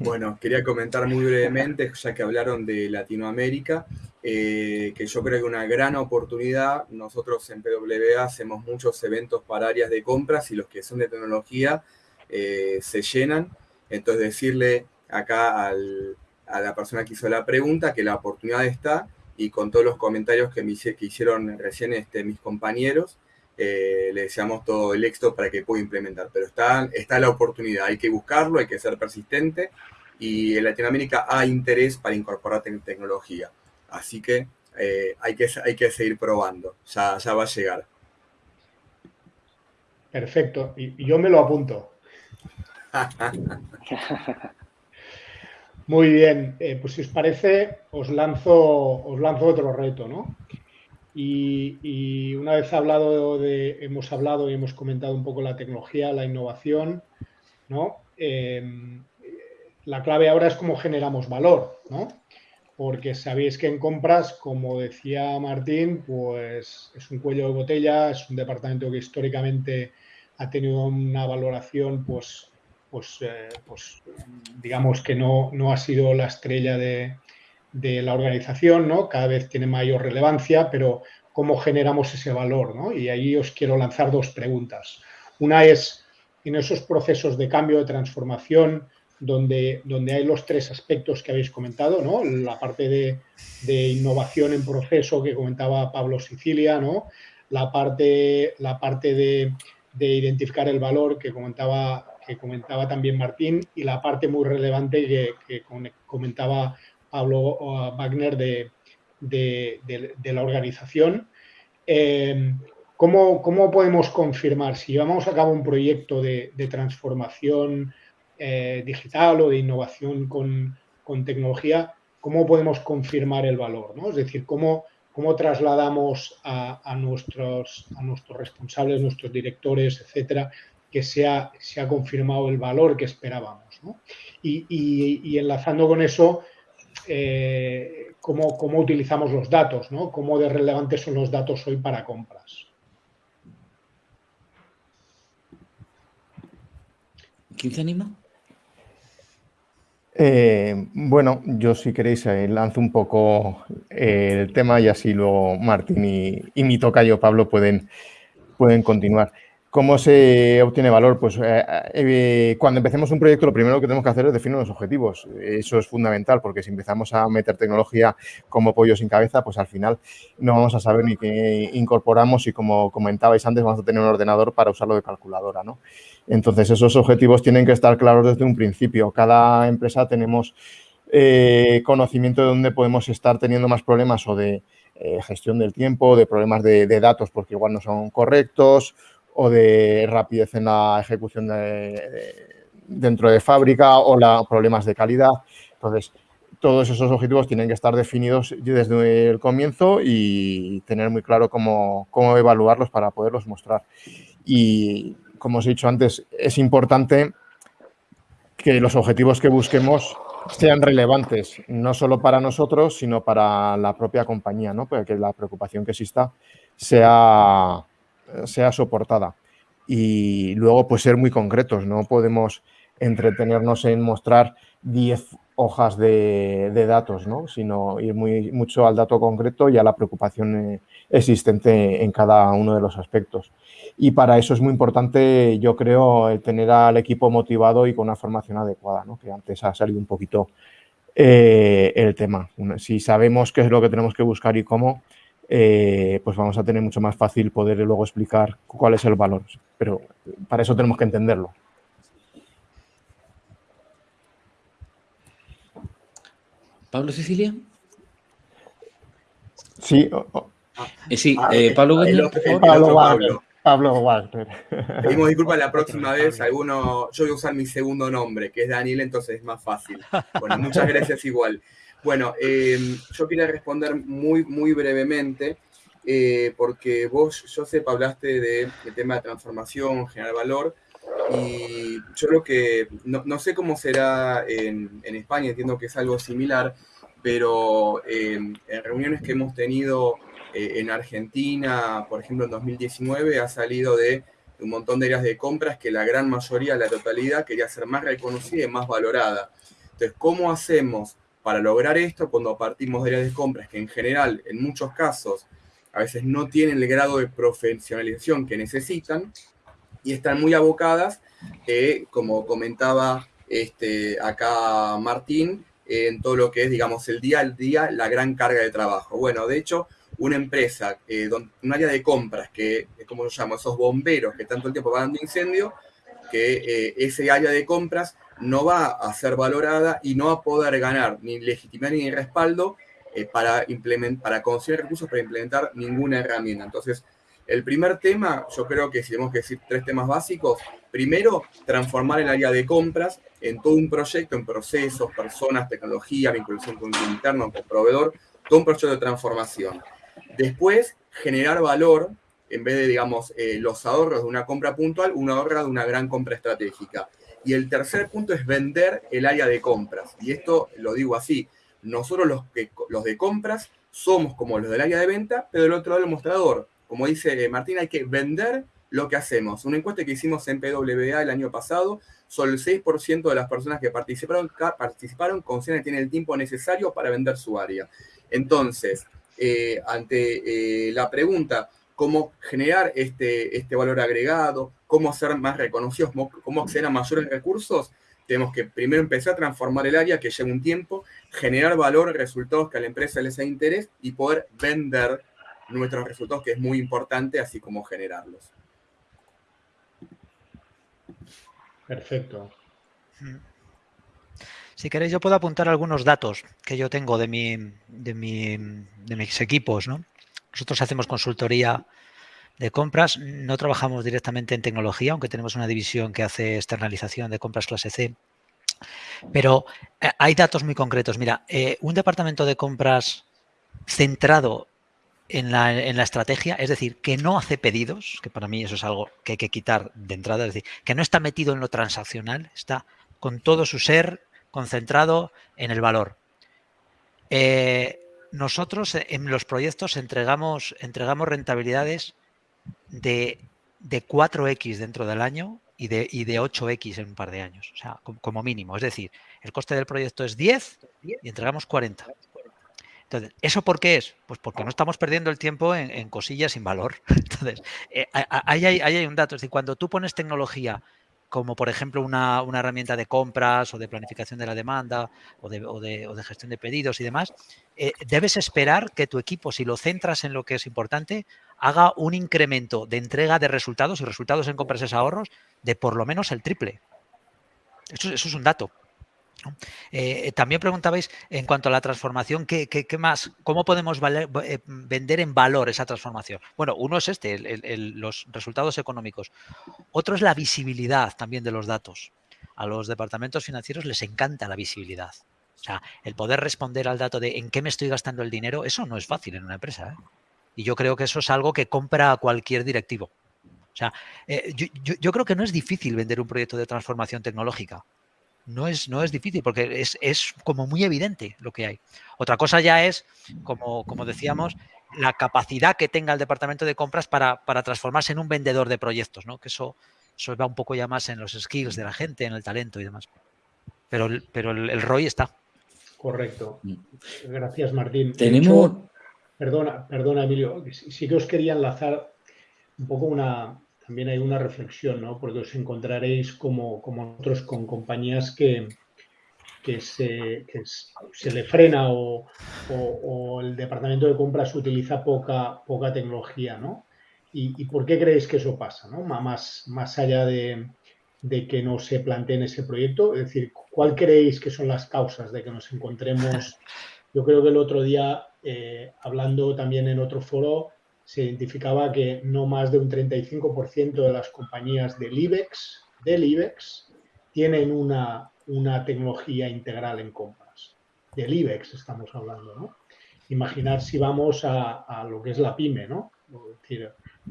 Bueno, quería comentar muy brevemente, ya que hablaron de Latinoamérica, eh, que yo creo que una gran oportunidad. Nosotros en PWA hacemos muchos eventos para áreas de compras y los que son de tecnología eh, se llenan. Entonces decirle acá a la persona que hizo la pregunta que la oportunidad está y con todos los comentarios que, me, hicieron recién este, mis compañeros, eh, le deseamos todo el éxito para que pueda implementar. Pero está, está la oportunidad, hay que buscarlo, hay que ser persistente y en Latinoamérica hay interés para incorporar tecnología. Así que, eh, hay que hay que seguir probando, ya, ya va a llegar. Perfecto, y yo me lo apunto. *laughs* Muy bien, eh, pues si os parece, os lanzo, os lanzo otro reto, ¿no? Y, una vez hablado de, hemos hablado y hemos comentado un poco la tecnología, la innovación, ¿no? Em, la clave ahora es cómo generamos valor, ¿no? Porque sabéis que en compras, como decía Martín, pues es un cuello de botella, es un departamento que históricamente ha tenido una valoración, pues, pues, eh, pues digamos que no, no ha sido la estrella de, de la organización, ¿no? Cada vez tiene mayor relevancia, pero cómo generamos ese valor, ¿no? Y ahí os quiero lanzar dos preguntas. Una es, en esos procesos de cambio, de transformación, donde, donde hay los tres aspectos que habéis comentado, ¿no? La parte de, innovación en proceso que comentaba Pablo Sicilia, ¿no? La parte, la parte de, identificar el valor que comentaba, que comentaba también Martín y la parte muy relevante que, que comentaba Pablo Wagner de, la organización. Em, ¿cómo, podemos confirmar si llevamos a cabo un proyecto de, transformación eh, digital o de innovación con, tecnología? ¿Cómo podemos confirmar el valor? Es decir, ¿cómo, cómo trasladamos a, nuestros, a nuestros responsables, nuestros directores, etcétera, que se ha, se ha confirmado el valor que esperábamos. Y, enlazando con eso, eh, cómo, cómo, utilizamos los datos, ¿no? cómo de relevantes son los datos hoy para compras. ¿Quién se anima? Eh, bueno, yo si queréis eh, lanzo un poco el tema y así luego Martín y, y mi tocayo Pablo pueden, pueden continuar. ¿Cómo se obtiene valor? Pues eh, eh, cuando empecemos un proyecto lo primero que tenemos que hacer es definir los objetivos. Eso es fundamental porque si empezamos a meter tecnología como pollo sin cabeza, pues al final no vamos a saber ni qué incorporamos y como comentabais antes vamos a tener un ordenador para usarlo de calculadora. ¿no? Entonces esos objetivos tienen que estar claros desde un principio. Cada empresa tenemos eh, conocimiento de dónde podemos estar teniendo más problemas o de gestión del tiempo, de problemas de datos porque igual no son correctos o de rapidez en la ejecución dentro de fábrica o la, problemas de calidad. Entonces, todos esos objetivos tienen que estar definidos desde el comienzo y tener muy claro cómo, cómo evaluarlos para poderlos mostrar. Y como os he dicho antes, es importante que los objetivos que busquemos sean relevantes, no solo para nosotros, sino para la propia compañía, ¿no? Para que la preocupación que exista sea sea soportada. Y luego, pues ser muy concretos, no podemos entretenernos en mostrar 10 hojas de, datos, ¿no? sino ir muy, mucho al dato concreto y a la preocupación eh, existente en cada uno de los aspectos. Y para eso es muy importante, yo creo, tener al equipo motivado y con una formación adecuada, ¿no? que antes ha salido un poquito eh, el tema. Si sabemos qué es lo que tenemos que buscar y cómo, eh, pues vamos a tener mucho más fácil poder luego explicar cuál es el valor. Pero para eso tenemos que entenderlo. ¿Pablo Cecilia? Sí. Eh, sí, ah, eh, Pablo Pablo, Pablo, Pablo Wagner. Pedimos *laughs* disculpas la próxima vez. Alguno, yo voy a usar mi segundo nombre, que es Daniel, entonces es más fácil. Bueno, muchas gracias igual. Bueno, eh, yo quería responder muy, muy brevemente, eh, porque vos, Josep, hablaste del tema de transformación, generar valor, y yo creo que, no, sé cómo será en, España, entiendo que es algo similar, pero eh, en reuniones que hemos tenido en Argentina, por ejemplo, en 2019, ha salido de un montón de áreas de compras que la gran mayoría, la totalidad, quería ser más reconocida y más valorada. Entonces, ¿cómo hacemos para lograr esto, cuando partimos de áreas de compras que en general, en muchos casos, a veces no tienen el grado de profesionalización que necesitan y están muy abocadas, eh, como comentaba este, acá Martín, en todo lo que es, digamos, el día al día, la gran carga de trabajo. Bueno, de hecho, una empresa, eh, un área de compras, que, como lo llamo, esos bomberos que tanto el tiempo van dando incendio, que eh, ese área de compras no va a ser valorada y no va a poder ganar ni legitimidad ni respaldo eh, para, para conseguir recursos para implementar ninguna herramienta. Entonces, el primer tema, yo creo que si tenemos que decir tres temas básicos, primero, transformar el área de compras en todo un proyecto, en procesos, personas, tecnología, vinculación con el interno, con proveedor, todo un proyecto de transformación. Después, generar valor, en vez de, digamos, eh, los ahorros de una compra puntual, un ahorro de una gran compra estratégica. Y el tercer punto es vender el área de compras. Y esto lo digo así, nosotros los, que, los de compras somos como los del área de venta, pero del otro lado del mostrador. Como dice Martín, hay que vender lo que hacemos. Una encuesta que hicimos en PWA el año pasado, solo el 6% de las personas que participaron, participaron consideran que tienen el tiempo necesario para vender su área. Entonces, eh, ante eh, la pregunta, cómo generar este, este valor agregado, cómo ser más reconocidos, cómo acceder a mayores recursos, tenemos que primero empezar a transformar el área que lleva un tiempo, generar valor, resultados que a la empresa les haga interés y poder vender nuestros resultados, que es muy importante, así como generarlos. Perfecto. Si queréis, yo puedo apuntar algunos datos que yo tengo de, mi, de, mi, de mis equipos. ¿no? Nosotros hacemos consultoría de compras, no trabajamos directamente en tecnología, aunque tenemos una división que hace externalización de compras clase C. Pero eh, hay datos muy concretos. Mira, eh, un departamento de compras centrado en la, estrategia, es decir, que no hace pedidos, que para mí eso es algo que hay que quitar de entrada, es decir, que no está metido en lo transaccional, está con todo su ser concentrado en el valor. Eh, nosotros en los proyectos entregamos, entregamos rentabilidades de, de 4X dentro del año y de, y de 8X en un par de años, o sea, como mínimo. Es decir, el coste del proyecto es 10 y entregamos 40. Entonces, ¿eso por qué es? Pues porque no estamos perdiendo el tiempo en, cosillas sin valor. *laughs* Entonces, eh, ahí, hay, hay, un dato. Es decir, cuando tú pones tecnología como por ejemplo una, una, herramienta de compras o de planificación de la demanda o de, o de, o de gestión de pedidos y demás, eh, debes esperar que tu equipo, si lo centras en lo que es importante, haga un incremento de entrega de resultados y resultados en compras y ahorros de por lo menos el triple. Eso es un dato. Eh, también preguntabais en cuanto a la transformación, ¿qué, más? ¿Cómo podemos eh, vender en valor esa transformación? Bueno, uno es este, los resultados económicos. Otro es la visibilidad también de los datos. A los departamentos financieros les encanta la visibilidad. O sea, el poder responder al dato de en qué me estoy gastando el dinero, eso no es fácil en una empresa. ¿eh? Y yo creo que eso es algo que compra cualquier directivo. O sea, yo creo que no es difícil vender un proyecto de transformación tecnológica no es, no es difícil porque es, es, como muy evidente lo que hay. Otra cosa ya es, como, como decíamos, la capacidad que tenga el departamento de compras para, para, transformarse en un vendedor de proyectos, ¿no? que eso, eso va un poco ya más en los skills de la gente, en el talento y demás. Pero, pero el, el ROI está. Correcto. Mm. Gracias, Martín. Tenemos... perdona, perdona, Emilio. Sí que os quería enlazar un poco una, también hay una reflexión, ¿no? Porque os encontraréis como, como nosotros con compañías que, se, que se, le frena o, el departamento de compras utiliza poca, poca tecnología, ¿no? ¿Y, ¿Y, por qué creéis que eso pasa, ¿no? Más, más allá de, que no se plantee en ese proyecto, es decir, ¿cuál creéis que son las causas de que nos encontremos? Yo creo que el otro día, eh, hablando también en otro foro, se identificaba que no más de un 35% de las compañías del IBEX, del IBEX tienen una, una tecnología integral en compras. Del IBEX estamos hablando, ¿no? Imaginar si vamos a, lo que es la pyme, ¿no?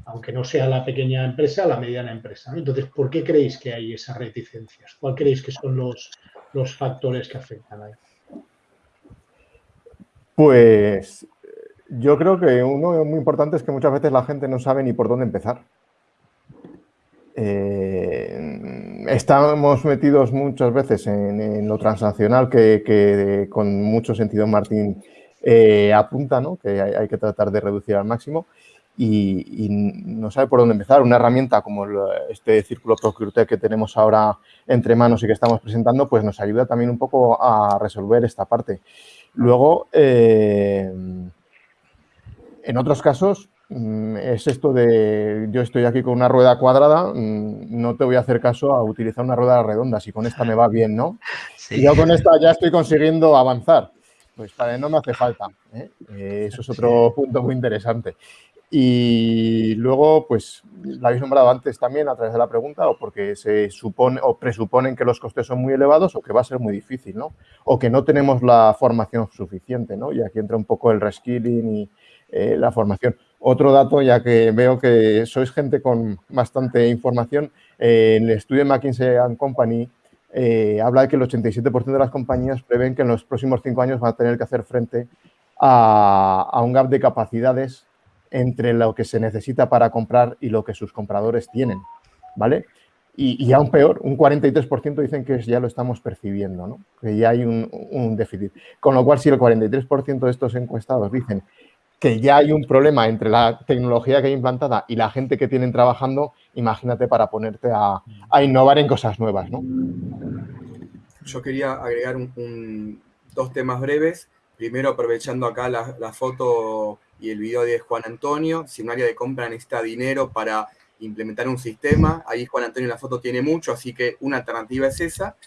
Aunque no sea la pequeña empresa, la mediana empresa. Entonces, ¿por qué creéis que hay esas reticencias? ¿Cuál creéis que son los, los factores que afectan ahí? Pues yo creo que uno muy importante es que muchas veces la gente no sabe ni por dónde empezar. Eh, estamos metidos muchas veces en, lo transaccional que, con mucho sentido Martín eh, apunta, ¿no? que hay, que tratar de reducir al máximo y, no sabe por dónde empezar. Una herramienta como este círculo Procurte que tenemos ahora entre manos y que estamos presentando, pues nos ayuda también un poco a resolver esta parte. Luego, eh, en otros casos mm, es esto de yo estoy aquí con una rueda cuadrada, mm, no te voy a hacer caso a utilizar una rueda redonda, si con esta me va bien, ¿no? Y yo con esta ya estoy consiguiendo avanzar. Pues para no me hace falta. ¿eh? Eh, eso es otro punto muy interesante. Y luego, pues, la habéis nombrado antes también a través de la pregunta, o porque se supone o presuponen que los costes son muy elevados o que va a ser muy difícil, ¿no? O que no tenemos la formación suficiente, ¿no? Y aquí entra un poco el reskilling y, eh, la formación. Otro dato, ya que veo que sois gente con bastante información, eh, en el estudio de McKinsey Company eh, habla de que el 87% de las compañías prevén que en los próximos cinco años van a tener que hacer frente a, un gap de capacidades entre lo que se necesita para comprar y lo que sus compradores tienen, ¿vale? Y, aún peor, un 43% dicen que ya lo estamos percibiendo, ¿no? que ya hay un, un, déficit. Con lo cual, si el 43% de estos encuestados dicen que ya hay un problema entre la tecnología que hay implantada y la gente que tienen trabajando, imagínate para ponerte a, innovar en cosas nuevas, ¿no? Yo quería agregar dos temas breves. Primero, aprovechando acá la, foto y el video de Juan Antonio, si un área de compra necesita dinero para implementar un sistema, ahí Juan Antonio la foto tiene mucho, así que una alternativa es esa,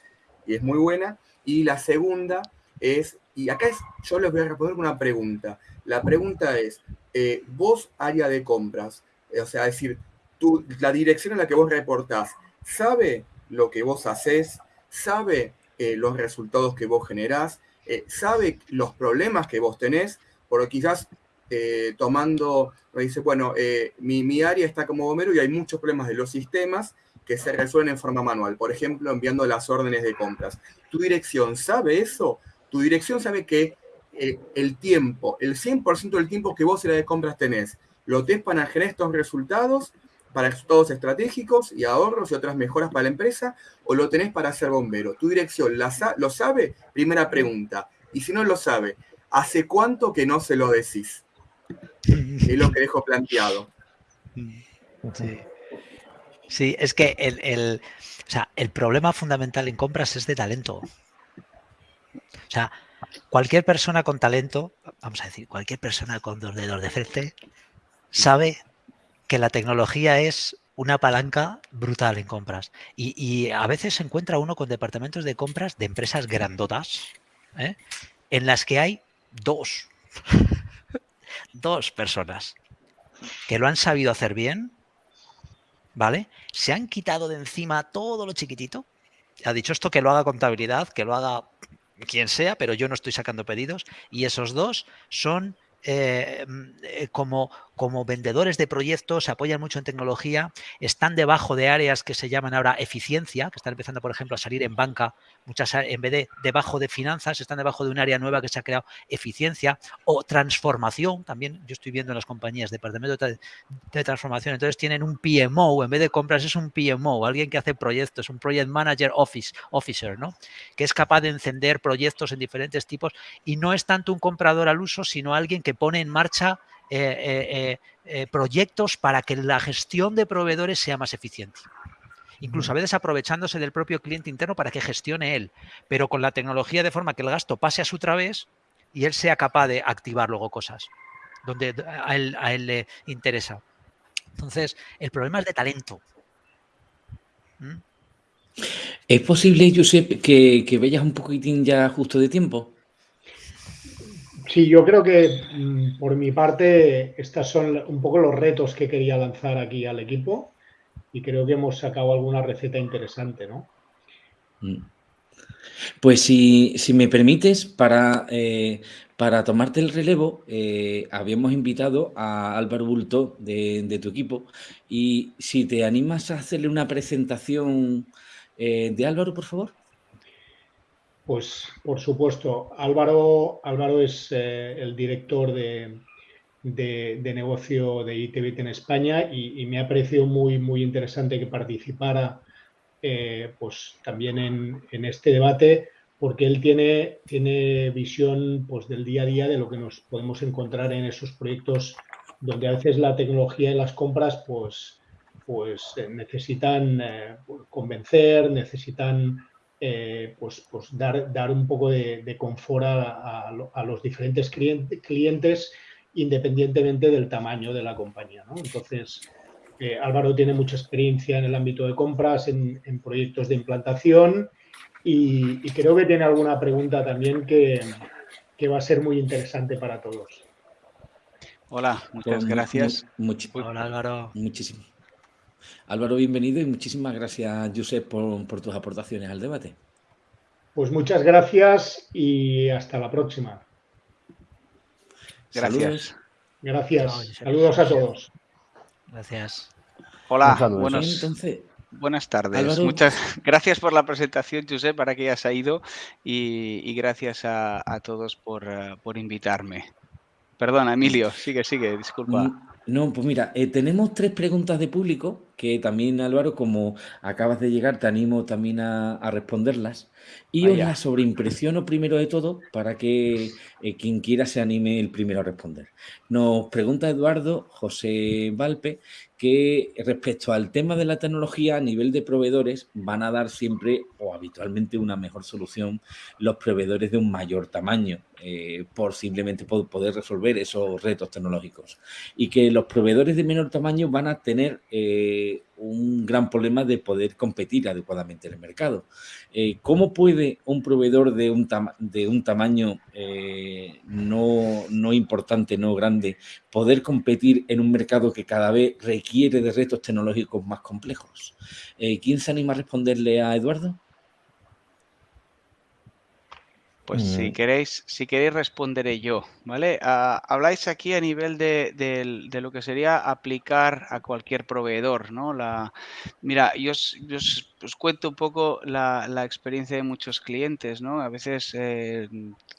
y es muy buena. Y la segunda es, y acá es, yo les voy a responder una pregunta. La pregunta es, eh, vos área de compras, eh, o sea, es decir, la dirección en la que vos reportás, ¿sabe lo que vos haces? ¿Sabe eh, los resultados que vos generás? ¿Sabe los problemas que vos tenés? Porque quizás tomando, dice, bueno, mi, mi, área está como bombero y hay muchos problemas de los sistemas que se resuelven en forma manual. Por ejemplo, enviando las órdenes de compras. ¿Tu dirección sabe eso? Tu dirección sabe que el tiempo, el 100% del tiempo que vos en la de compras tenés, lo tenés para generar estos resultados, para resultados estratégicos y ahorros y otras mejoras para la empresa, o lo tenés para ser bombero. ¿Tu dirección lo sabe? Primera pregunta. Y si no lo sabe, ¿hace cuánto que no se lo decís? *laughs* Es lo que dejo planteado. Sí. Sí, es que el, el problema fundamental en compras es de talento. O sea, cualquier persona con talento, vamos a decir, cualquier persona con dos dedos de frente, sabe que la tecnología es una palanca brutal en compras. Y, a veces se encuentra uno con departamentos de compras de empresas grandotas, ¿eh? en las que hay dos, *laughs* dos personas que lo han sabido hacer bien ¿vale? Se han quitado de encima todo lo chiquitito. Ha dicho esto que lo haga contabilidad, que lo haga quien sea, pero yo no estoy sacando pedidos. Y esos dos son eh, eh, como, como vendedores de proyectos, se apoyan mucho en tecnología, están debajo de áreas que se llaman ahora eficiencia, que están empezando, por ejemplo, a salir en banca, muchas en vez de debajo de finanzas, están debajo de un área nueva que se ha creado eficiencia o transformación, también yo estoy viendo en las compañías departamento de, transformación, entonces tienen un PMO, en vez de compras es un PMO, alguien que hace proyectos, un Project Manager Office, Officer, ¿no? que es capaz de encender proyectos en diferentes tipos y no es tanto un comprador al uso, sino alguien que pone en marcha eh, eh, eh, proyectos para que la gestión de proveedores sea más eficiente. Incluso a veces aprovechándose del propio cliente interno para que gestione él, pero con la tecnología de forma que el gasto pase a su través y él sea capaz de activar luego cosas donde a él, le interesa. Entonces, el problema es de talento. ¿Mm? ¿Es posible, Josep, que, que veas un poquitín ya justo de tiempo? Sí, yo creo que mm, por mi parte estos son un poco los retos que quería lanzar aquí al equipo y creo que hemos sacado alguna receta interesante, ¿no? Mm. Pues si, me permites, para, eh, para tomarte el relevo, eh, habíamos invitado a Álvaro Bulto de, tu equipo y si te animas a hacerle una presentación eh, de Álvaro, por favor. Pues por supuesto, Álvaro, Álvaro es eh, el director de, negocio de ITBIT en España y, me ha parecido muy, muy interesante que participara eh, pues, también en, este debate porque él tiene, tiene visión pues, del día a día de lo que nos podemos encontrar en esos proyectos donde a veces la tecnología y las compras pues, pues eh, necesitan convencer, necesitan eh, pues, pues dar, dar, un poco de, confort a, los diferentes clientes independientemente del tamaño de la compañía. Entonces, eh, Álvaro tiene mucha experiencia en el ámbito de compras, en, proyectos de implantación y, creo que tiene alguna pregunta también que, va a ser muy interesante para todos. Hola, muchas gracias. Hola Álvaro. Muchísimo. Álvaro, bienvenido y muchísimas gracias, Josep, por, tus aportaciones al debate. Pues muchas gracias y hasta la próxima. Gracias. Gracias. Saludos a todos. Gracias. Hola, buenas tardes. Muchas gracias por la presentación, Josep, para que hayas ido y, gracias a, todos por, eh, por, invitarme. Perdona, Emilio, sigue, sigue, disculpa. Mm, no, pues mira, eh, tenemos tres preguntas de público que también, Álvaro, como acabas de llegar, te animo también a, responderlas. Y os las sobreimpresiono primero de todo para que eh, quien quiera se anime el primero a responder. Nos pregunta Eduardo José Valpe que respecto al tema de la tecnología a nivel de proveedores van a dar siempre o habitualmente una mejor solución los proveedores de un mayor tamaño eh, por simplemente poder resolver esos retos tecnológicos y que los proveedores de menor tamaño van a tener eh, un gran problema de poder competir adecuadamente en el mercado. Eh, ¿Cómo puede un proveedor de un, de un tamaño eh, no, no, importante, no grande, poder competir en un mercado que cada vez requiere de retos tecnológicos más complejos? Eh, ¿Quién se anima a responderle a Eduardo? Pues si queréis, si queréis responderé yo, ¿vale? Ah, habláis aquí a nivel de, lo que sería aplicar a cualquier proveedor, ¿no? La, mira, yo os, cuento un poco la, experiencia de muchos clientes, ¿no? A veces eh,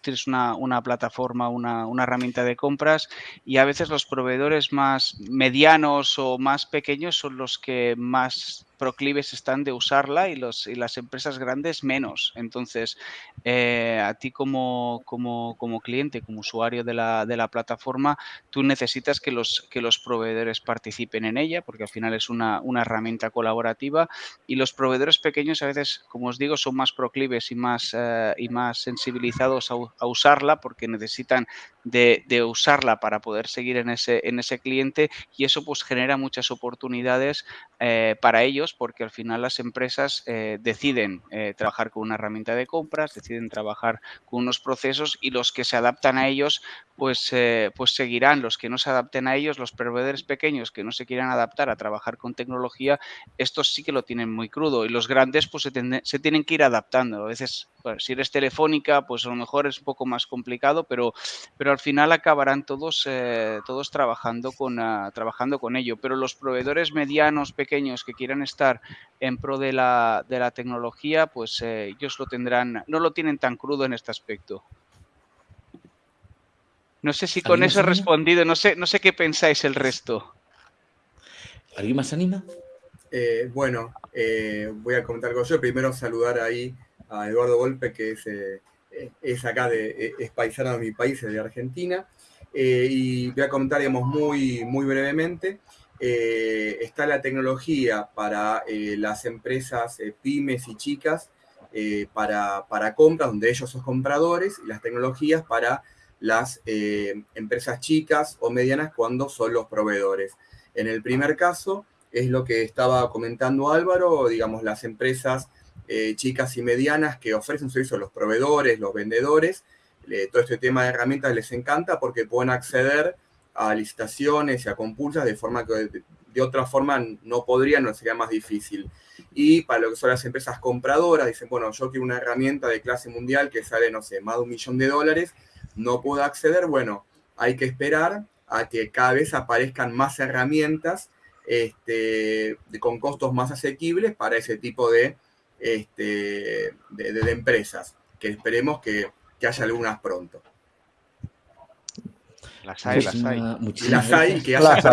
tienes una, plataforma, una, una, herramienta de compras y a veces los proveedores más medianos o más pequeños son los que más proclives están de usarla y, los, y las empresas grandes menos. Entonces, eh, a ti como, como, como, cliente, como usuario de la, de la, plataforma, tú necesitas que los, que los proveedores participen en ella, porque al final es una, una herramienta colaborativa. Y los proveedores pequeños a veces, como os digo, son más proclives y más, eh, y más sensibilizados a, a, usarla porque necesitan de, de, usarla para poder seguir en ese, en ese cliente y eso pues genera muchas oportunidades eh, para ellos porque al final las empresas eh, deciden trabajar con una herramienta de compras, deciden trabajar con unos procesos y los que se adaptan a ellos pues, pues seguirán. Los que no se adapten a ellos, los proveedores pequeños que no se quieran adaptar a trabajar con tecnología, estos sí que lo tienen muy crudo y los grandes pues se, tienen que ir adaptando. A veces, pues, si eres telefónica, pues a lo mejor es un poco más complicado, pero, pero al final acabarán todos, todos trabajando, con, ah, trabajando con ello. Pero los proveedores medianos, pequeños, pequeños que quieran estar en pro de la, de la tecnología, pues eh, ellos lo tendrán, no lo tienen tan crudo en este aspecto. No sé si con eso he respondido, no sé, no sé qué pensáis el resto. ¿Alguien más anima? Eh, bueno, eh, voy a comentar algo yo. Primero saludar ahí a Eduardo Golpe, que es, es acá de, es paisano de mi país, de Argentina. y voy a comentar, digamos, muy, muy brevemente. Eh, está la tecnología para eh, las empresas eh, pymes y chicas para, para, compras, donde ellos son compradores, y las tecnologías para las empresas chicas o medianas cuando son los proveedores. En el primer caso, es lo que estaba comentando Álvaro, digamos, las empresas chicas y medianas que ofrecen servicio a los proveedores, los vendedores, todo este tema de herramientas les encanta porque pueden acceder a licitaciones y a compulsas de forma que de, otra forma no podrían, no sería más difícil. Y para lo que son las empresas compradoras, dicen, bueno, yo quiero una herramienta de clase mundial que sale, no sé, más de un millón de dólares, no puedo acceder, bueno, hay que esperar a que cada vez aparezcan más herramientas este, con costos más asequibles para ese tipo de, este, de, empresas, que esperemos que, que haya algunas pronto. Las hay, las hay. las hay, que haya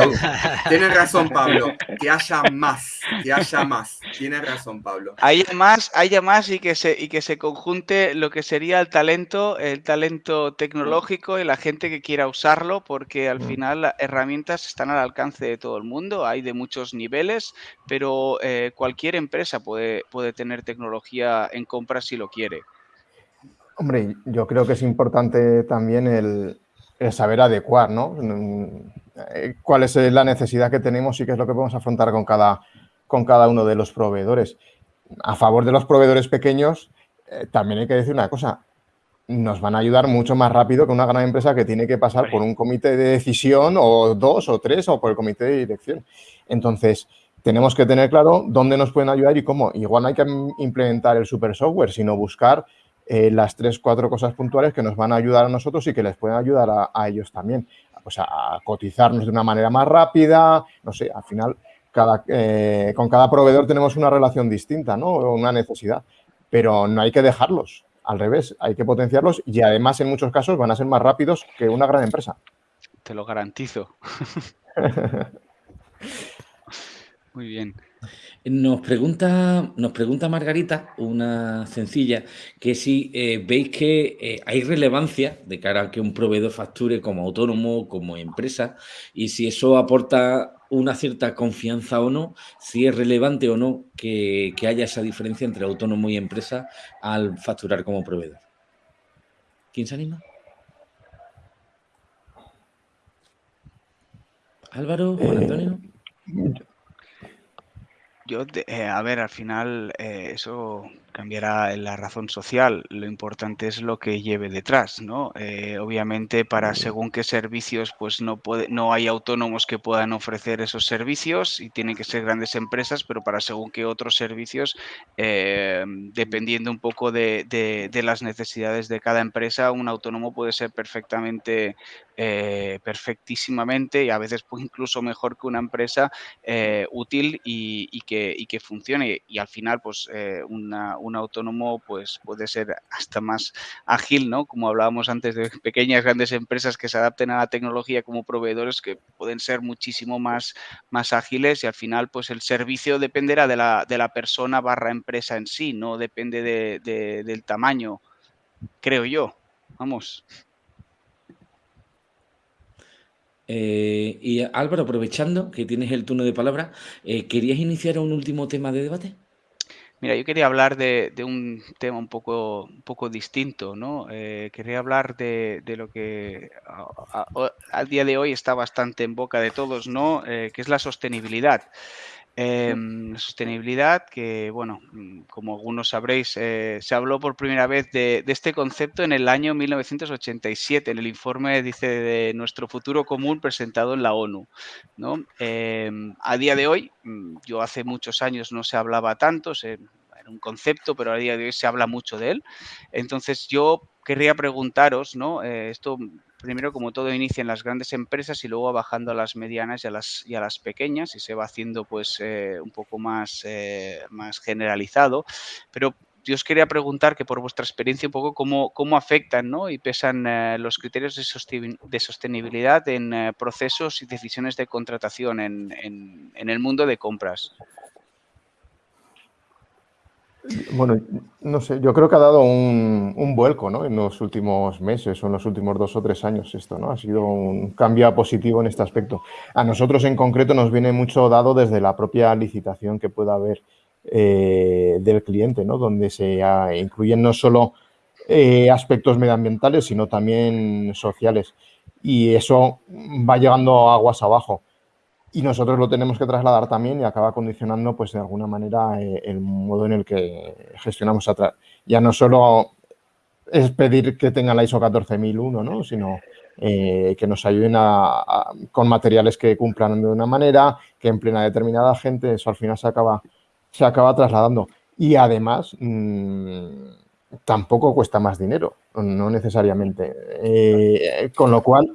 Tienes razón, Pablo. Que haya más, que haya más. Tienes razón, Pablo. Haya más, haya más y que se y que se conjunte lo que sería el talento, el talento tecnológico y la gente que quiera usarlo, porque al mm. final las herramientas están al alcance de todo el mundo. Hay de muchos niveles, pero eh, cualquier empresa puede, puede tener tecnología en compra si lo quiere. Hombre, yo creo que es importante también el, saber adecuar, ¿no? Eh, cuál es eh, la necesidad que tenemos y qué es lo que podemos afrontar con cada, con cada uno de los proveedores. A favor de los proveedores pequeños, eh, también hay que decir una cosa, nos van a ayudar mucho más rápido que una gran empresa que tiene que pasar por un comité de decisión o dos o tres o por el comité de dirección. Entonces, tenemos que tener claro dónde nos pueden ayudar y cómo. Igual no hay que implementar el super software, sino buscar eh, las tres, cuatro cosas puntuales que nos van a ayudar a nosotros y que les pueden ayudar a, ellos también. Pues a, cotizarnos de una manera más rápida, no sé, al final cada, eh, con cada proveedor tenemos una relación distinta, ¿no? Una necesidad, pero no hay que dejarlos, al revés, hay que potenciarlos y además en muchos casos van a ser más rápidos que una gran empresa. Te lo garantizo. *laughs* Muy bien. Nos pregunta, nos pregunta Margarita, una sencilla, que si eh, veis que eh, hay relevancia de cara a que un proveedor facture como autónomo, como empresa, y si eso aporta una cierta confianza o no, si es relevante o no que, haya esa diferencia entre autónomo y empresa al facturar como proveedor. ¿Quién se anima? Álvaro, Juan Antonio. Yo, eh, a ver, al final eh, eso cambiará la razón social. Lo importante es lo que lleve detrás, ¿no? Eh, obviamente para según qué servicios, pues no puede, no hay autónomos que puedan ofrecer esos servicios y tienen que ser grandes empresas, pero para según qué otros servicios, dependiendo un poco de, de, las necesidades de cada empresa, un autónomo puede ser perfectamente, perfectísimamente y a veces pues, incluso mejor que una empresa útil y, y que y que funcione. Y al final, pues eh, un autónomo pues, puede ser hasta más ágil, ¿no? Como hablábamos antes de pequeñas, grandes empresas que se adapten a la tecnología como proveedores que pueden ser muchísimo más, más ágiles y al final, pues el servicio dependerá de la, de la persona barra empresa en sí, no depende del tamaño, creo yo. Vamos. Eh, y Álvaro, aprovechando que tienes el turno de palabra, eh, ¿querías iniciar un último tema de debate? Mira, yo quería hablar de, un tema un poco, un poco distinto, ¿no? Eh, quería hablar de, lo que al día de hoy está bastante en boca de todos, ¿no? que es la sostenibilidad. Em, sostenibilidad, que bueno, mm, como algunos sabréis, eh, se habló por primera vez de, este concepto en el año 1987, en el informe, dice, de nuestro futuro común presentado en la ONU. ¿no? Em, a día de hoy, mm, yo hace muchos años no se hablaba tanto, era un concepto, pero a día de hoy se habla mucho de él. Entonces yo querría preguntaros, ¿no? Eh, esto primero, como todo inicia en las grandes empresas y luego bajando a las medianas y a las, y a las pequeñas y se va haciendo pues eh, un poco más, eh, más generalizado. Pero yo os quería preguntar que por vuestra experiencia un poco cómo, cómo afectan ¿no? y pesan eh, los criterios de, sostenibilidad en procesos y decisiones de contratación en, en el mundo de compras. Bueno, no sé, yo creo que ha dado un, vuelco ¿no? en los últimos meses o en los últimos dos o tres años esto, ¿no? Ha sido un cambio positivo en este aspecto. A nosotros en concreto nos viene mucho dado desde la propia licitación que pueda haber eh, del cliente, ¿no? Donde se incluyen no solo eh, aspectos medioambientales, sino también sociales. Y eso va llegando aguas abajo y nosotros lo tenemos que trasladar también y acaba condicionando pues de alguna manera eh, el modo en el que gestionamos atrás. Ya no solo es pedir que tenga la ISO 14001, ¿no? sino eh, que nos ayuden a, con materiales que cumplan de una manera, que empleen a determinada gente, eso al final se acaba, se acaba trasladando. Y además, mm, tampoco cuesta más dinero, no necesariamente. Eh, con lo cual,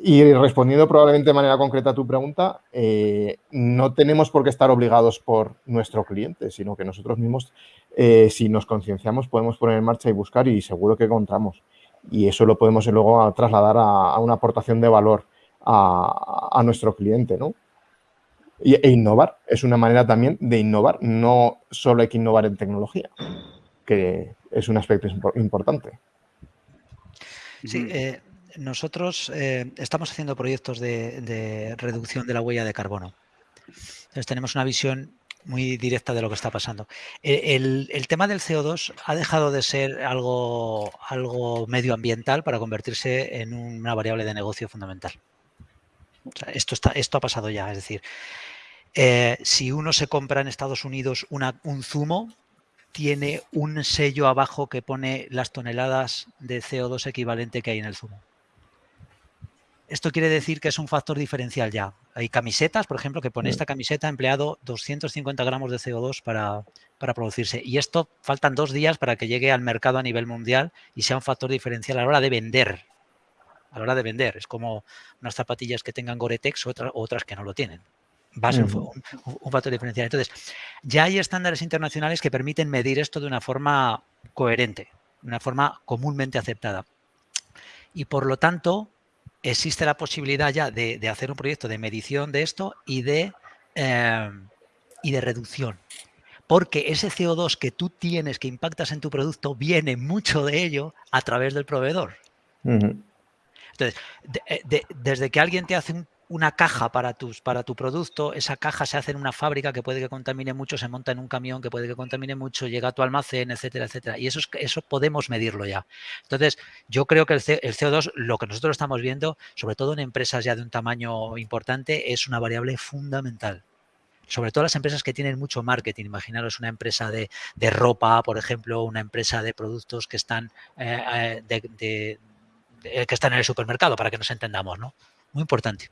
y respondiendo probablemente de manera concreta a tu pregunta, eh, no tenemos por qué estar obligados por nuestro cliente, sino que nosotros mismos, eh, si nos concienciamos, podemos poner en marcha y buscar y seguro que encontramos. Y eso lo podemos luego trasladar a, una aportación de valor a, nuestro cliente, ¿no? e innovar, es una manera también de innovar, no solo hay que innovar en tecnología, que es un aspecto importante. Sí, eh, nosotros eh, estamos haciendo proyectos de, reducción de la huella de carbono. Entonces tenemos una visión muy directa de lo que está pasando. E, el, tema del CO2 ha dejado de ser algo, medioambiental para convertirse en una variable de negocio fundamental. esto ha pasado ya, es decir, eh, si uno se compra en Estados Unidos un zumo, tiene un sello abajo que pone las toneladas de CO2 equivalente que hay en el zumo. Esto quiere decir que es un factor diferencial ya. Hay camisetas, por ejemplo, que pone esta camiseta ha empleado 250 gramos de CO2 para, producirse. Y esto faltan dos días para que llegue al mercado a nivel mundial y sea un factor diferencial a la hora de vender. A la hora de vender. Es como unas zapatillas que tengan Gore-Tex o otras, que no lo tienen. Va a ser un, un, factor diferencial. Entonces, ya hay estándares internacionales que permiten medir esto de una forma coherente, de una forma comúnmente aceptada. Y por lo tanto, existe la posibilidad ya de, hacer un proyecto de medición de esto y de, em, y de reducción. Porque ese CO2 que tú tienes, que impactas en tu producto, viene mucho de ello a través del proveedor. Entonces, eh, desde que alguien te hace un una caja para, tus, para tu producto, esa caja se hace en una fábrica que puede que contamine mucho, se monta en un camión que puede que contamine mucho, llega a tu almacén, etcétera, etcétera. Y eso, es, eso podemos medirlo ya. Entonces, yo creo que el, CO2, lo que nosotros estamos viendo, sobre todo en empresas ya de un tamaño importante, es una variable fundamental. sobre todo las empresas que tienen mucho marketing. Imaginaros una empresa de, ropa, por ejemplo, una empresa de productos que están, eh, que están en el supermercado, para que nos entendamos, ¿no? Muy importante.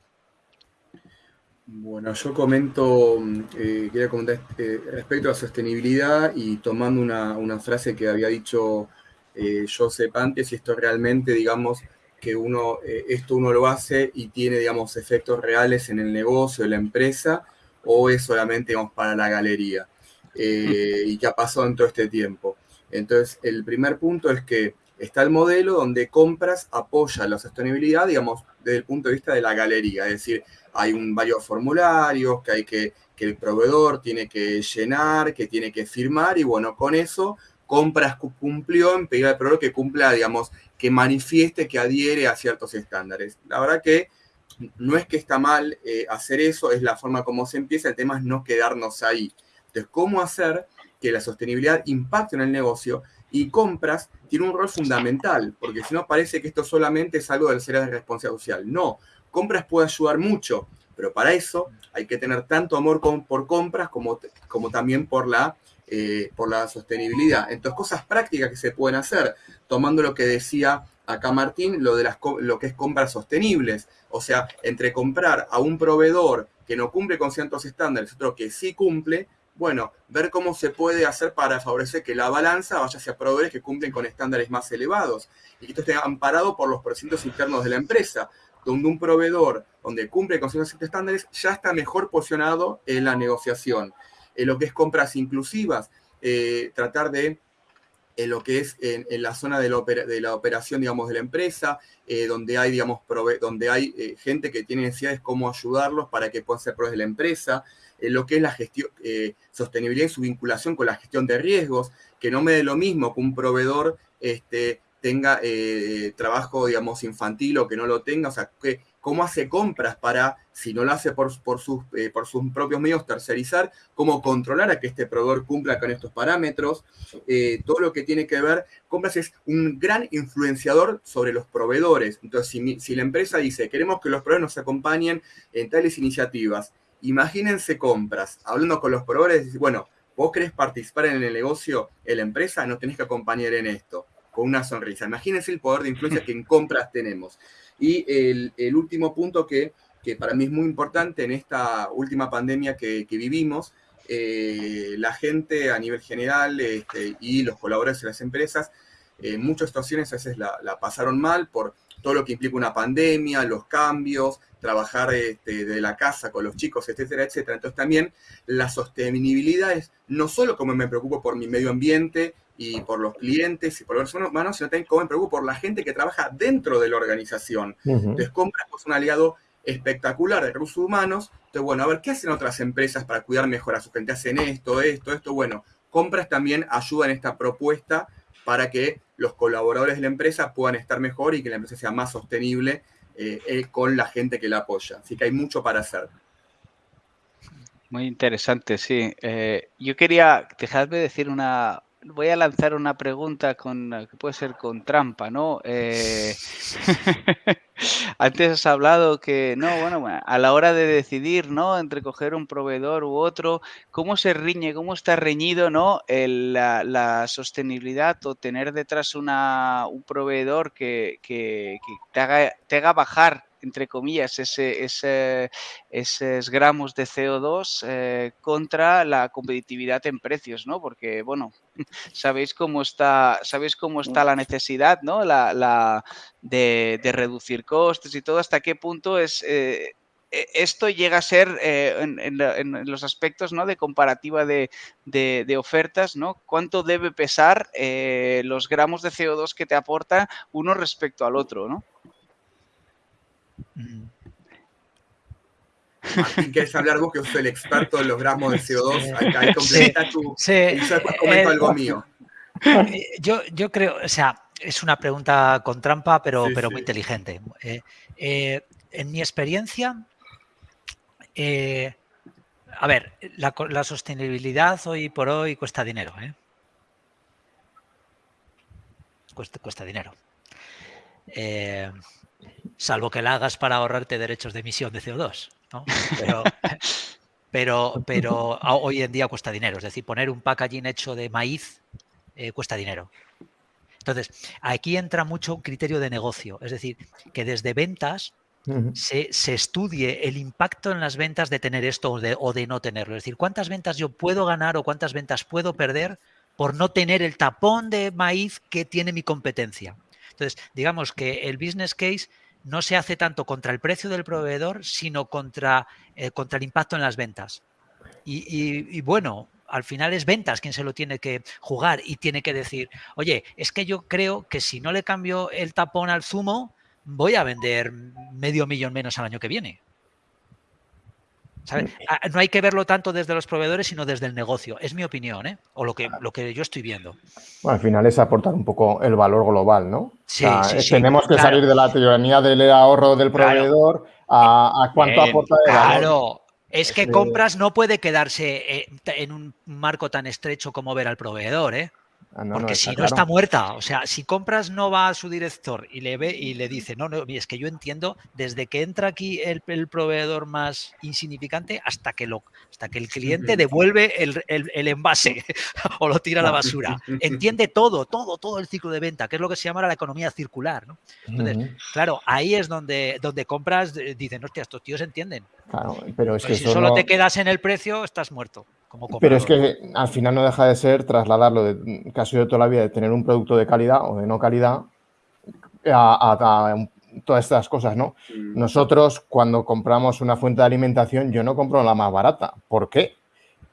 Bueno, yo comento, eh, quería comentar eh, respecto a sostenibilidad y tomando una, frase que había dicho eh, antes, y esto realmente, digamos, que uno, eh, esto uno lo hace y tiene, digamos, efectos reales en el negocio, en la empresa, o es solamente, digamos, para la galería, y qué ha pasado en todo este tiempo. Entonces, el primer punto es que está el modelo donde compras apoya la sostenibilidad, digamos, desde el punto de vista de la galería, es decir, hay un, varios formularios que hay que, que el proveedor tiene que llenar, que tiene que firmar, y bueno, con eso compras cumplió en pedir al proveedor que cumpla, digamos, que manifieste que adhiere a ciertos estándares. La verdad que no es que está mal eh, hacer eso, es la forma como se empieza, el tema es no quedarnos ahí. Entonces, ¿cómo hacer que la sostenibilidad impacte en el negocio? Y compras tiene un rol fundamental, porque si no parece que esto solamente es algo del ser de responsabilidad social. No, compras puede ayudar mucho, pero para eso hay que tener tanto amor por compras como, como también por la, eh, por la sostenibilidad. Entonces, cosas prácticas que se pueden hacer, tomando lo que decía acá Martín, lo, de las, lo que es compras sostenibles. O sea, entre comprar a un proveedor que no cumple con ciertos estándares, otro que sí cumple, bueno, ver cómo se puede hacer para favorecer que la balanza vaya hacia proveedores que cumplen con estándares más elevados y que esto esté amparado por los procedimientos internos de la empresa donde un proveedor donde cumple con ciertos estándares ya está mejor posicionado en la negociación. En lo que es compras inclusivas, eh, tratar de en lo que es en, la zona de la, de la, operación, digamos, de la empresa, eh, donde hay, digamos, donde hay eh, gente que tiene necesidades, cómo ayudarlos para que puedan ser proveedores de la empresa, en lo que es la gestión, sostenibilidad y su vinculación con la gestión de riesgos, que no me dé lo mismo que un proveedor este, tenga eh, trabajo, digamos, infantil o que no lo tenga, o sea, que, cómo hace compras para, si no lo hace por, por, sus, eh, por sus propios medios, tercerizar, cómo controlar a que este proveedor cumpla con estos parámetros, eh, todo lo que tiene que ver, compras es un gran influenciador sobre los proveedores. Entonces, si, si la empresa dice, queremos que los proveedores nos acompañen en tales iniciativas, imagínense compras, hablando con los proveedores, bueno, vos querés participar en el negocio en la empresa, no tenés que acompañar en esto con una sonrisa. Imagínense el poder de influencia que en *laughs* compras tenemos. Y el, último punto que, para mí es muy importante en esta última pandemia que, vivimos, eh, la gente a nivel general este, y los colaboradores de las empresas, en muchas situaciones a veces la, pasaron mal por todo lo que implica una pandemia, los cambios, trabajar este, de la casa con los chicos, etcétera, etcétera. Entonces también la sostenibilidad es no solo como me preocupo por mi medio ambiente y por los clientes y por los humanos, sino también cómo me preocupo por la gente que trabaja dentro de la organización. Entonces, compras es un aliado espectacular de recursos humanos. Entonces, bueno, a ver, ¿qué hacen otras empresas para cuidar mejor a su gente? Hacen esto, esto, esto. Bueno, compras también ayudan en esta propuesta para que los colaboradores de la empresa puedan estar mejor y que la empresa sea más sostenible eh, eh, con la gente que la apoya. Así que hay mucho para hacer. Muy interesante, sí. Eh, yo quería, dejadme decir una, voy a lanzar una pregunta con que puede ser con trampa, ¿no? Eh, *laughs* antes has hablado que, no, bueno, a la hora de decidir, ¿no? Entre coger un proveedor u otro, ¿cómo se riñe, cómo está reñido, ¿no? la, sostenibilidad o tener detrás una, un proveedor que, que, te, haga, te haga bajar entre comillas, ese, esos gramos de CO2 eh, contra la competitividad en precios, ¿no? Porque, bueno, *laughs* sabéis cómo está, sabéis cómo está la necesidad, ¿no? La, la de, reducir costes y todo, hasta qué punto es... Eh, e, esto llega a ser eh, en, los aspectos ¿no? de comparativa de, de, de, ofertas, ¿no? ¿Cuánto debe pesar los gramos de CO2 que te aporta uno respecto al otro, ¿no? Martín, ¿quieres hablar vos que sos el experto en los gramos de CO2? Ahí, complementa tu... Sí, y yo después comento algo mío. Yo, yo creo, o sea, es una pregunta con trampa, pero, pero muy inteligente. Eh, eh, en mi experiencia, eh, a ver, la, la, sostenibilidad hoy por hoy cuesta dinero. Cuesta, cuesta dinero salvo que la hagas para ahorrarte derechos de emisión de CO2. *laughs* pero, pero hoy en día cuesta dinero. Es decir, poner un packaging hecho de maíz eh, cuesta dinero. Entonces, aquí entra mucho un criterio de negocio. Es decir, que desde ventas se, estudie el impacto en las ventas de tener esto o de, o de, no tenerlo. Es decir, cuántas ventas yo puedo ganar o cuántas ventas puedo perder por no tener el tapón de maíz que tiene mi competencia. Entonces, digamos que el business case no se hace tanto contra el precio del proveedor, sino contra, eh, contra el impacto en las ventas. Y, bueno, al final es ventas quien se lo tiene que jugar y tiene que decir, oye, es que yo creo que si no le cambio el tapón al zumo, voy a vender medio millón menos al año que viene. No hay que verlo tanto desde los proveedores, sino desde el negocio. Es mi opinión, ¿eh? O lo que, lo que yo estoy viendo. Bueno, al final es aportar un poco el valor global, ¿no? Sí, Tenemos que salir de la tiranía del ahorro del proveedor a, cuánto aporta de Claro. Es que compras no puede quedarse eh, en un marco tan estrecho como ver al proveedor, ¿eh? Ah, Porque si no está muerta. O sea, si compras no va a su director y le ve y le dice, no, no, es que yo entiendo desde que entra aquí el, proveedor más insignificante hasta que lo hasta que el cliente devuelve el, envase *laughs* o lo tira a la basura. *laughs* Entiende todo, todo, todo el ciclo de venta, que es lo que se llama la economía circular. Entonces, claro, ahí es donde, donde compras, eh, dicen, hostia, estos tíos entienden. Claro, pero es que si solo te quedas en el precio, estás muerto. Pero es que al final no deja de ser trasladarlo de casi de toda la vida de tener un producto de calidad o de no calidad a, todas estas cosas, ¿no? Nosotros cuando compramos una fuente de alimentación, yo no compro la más barata. ¿Por qué?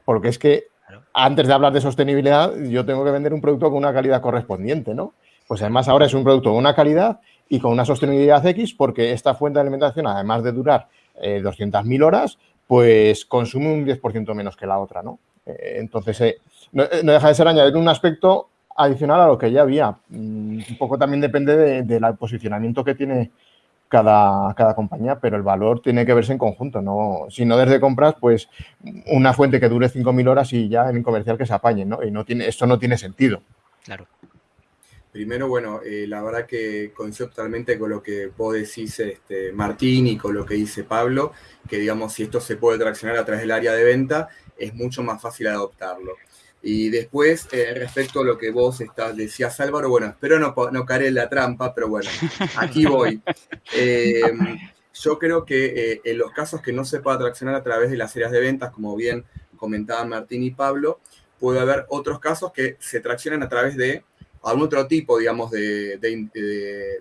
Porque es que antes de hablar de sostenibilidad, yo tengo que vender un producto con una calidad correspondiente, ¿no? Pues además ahora es un producto de una calidad y con una sostenibilidad X porque esta fuente de alimentación, además de durar eh, 200.000 horas, pues consume un 10% menos que la otra, ¿no? Eh, entonces, eh, eh, no, deja de ser añadir un aspecto adicional a lo que ya había. Mm, un poco también depende del de, posicionamiento que tiene cada, cada, compañía, pero el valor tiene que verse en conjunto, ¿no? Si no desde compras, pues una fuente que dure 5.000 horas y ya en comercial que se apañe, ¿no? Y no tiene, esto no tiene sentido. Claro. Primero, bueno, eh, la verdad que coincido totalmente con lo que vos decís, este, Martín, y con lo que dice Pablo, que digamos, si esto se puede traccionar a través del área de venta, es mucho más fácil adoptarlo. Y después, eh, respecto a lo que vos estás, decías, Álvaro, bueno, espero no, no caer en la trampa, pero bueno, aquí *laughs* voy. Em, yo creo que eh, en los casos que no se pueda traccionar a través de las áreas de ventas, como bien comentaban Martín y Pablo, puede haber otros casos que se traccionan a través de algún otro tipo, digamos, de,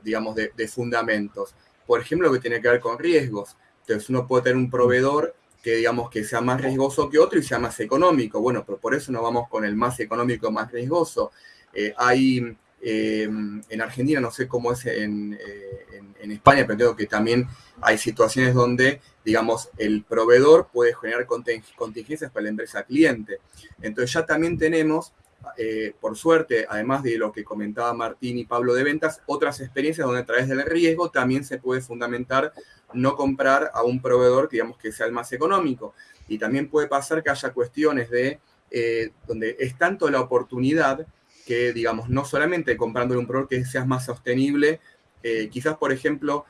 digamos de, fundamentos. Por ejemplo, lo que tiene que ver con riesgos. Entonces, uno puede tener un proveedor que, digamos, que sea más riesgoso que otro y sea más económico. Bueno, pero por eso no vamos con el más económico, más riesgoso. Eh, hay, eh, en Argentina, no sé cómo es en, eh, en, España, pero creo que también hay situaciones donde, digamos, el proveedor puede generar contingencias para la empresa cliente. Entonces ya también tenemos eh, por suerte, además de lo que comentaba Martín y Pablo de ventas, otras experiencias donde a través del riesgo también se puede fundamentar no comprar a un proveedor, digamos, que sea el más económico. Y también puede pasar que haya cuestiones de eh, donde es tanto la oportunidad que, digamos, no solamente comprando un proveedor que sea más sostenible, eh, quizás, por ejemplo,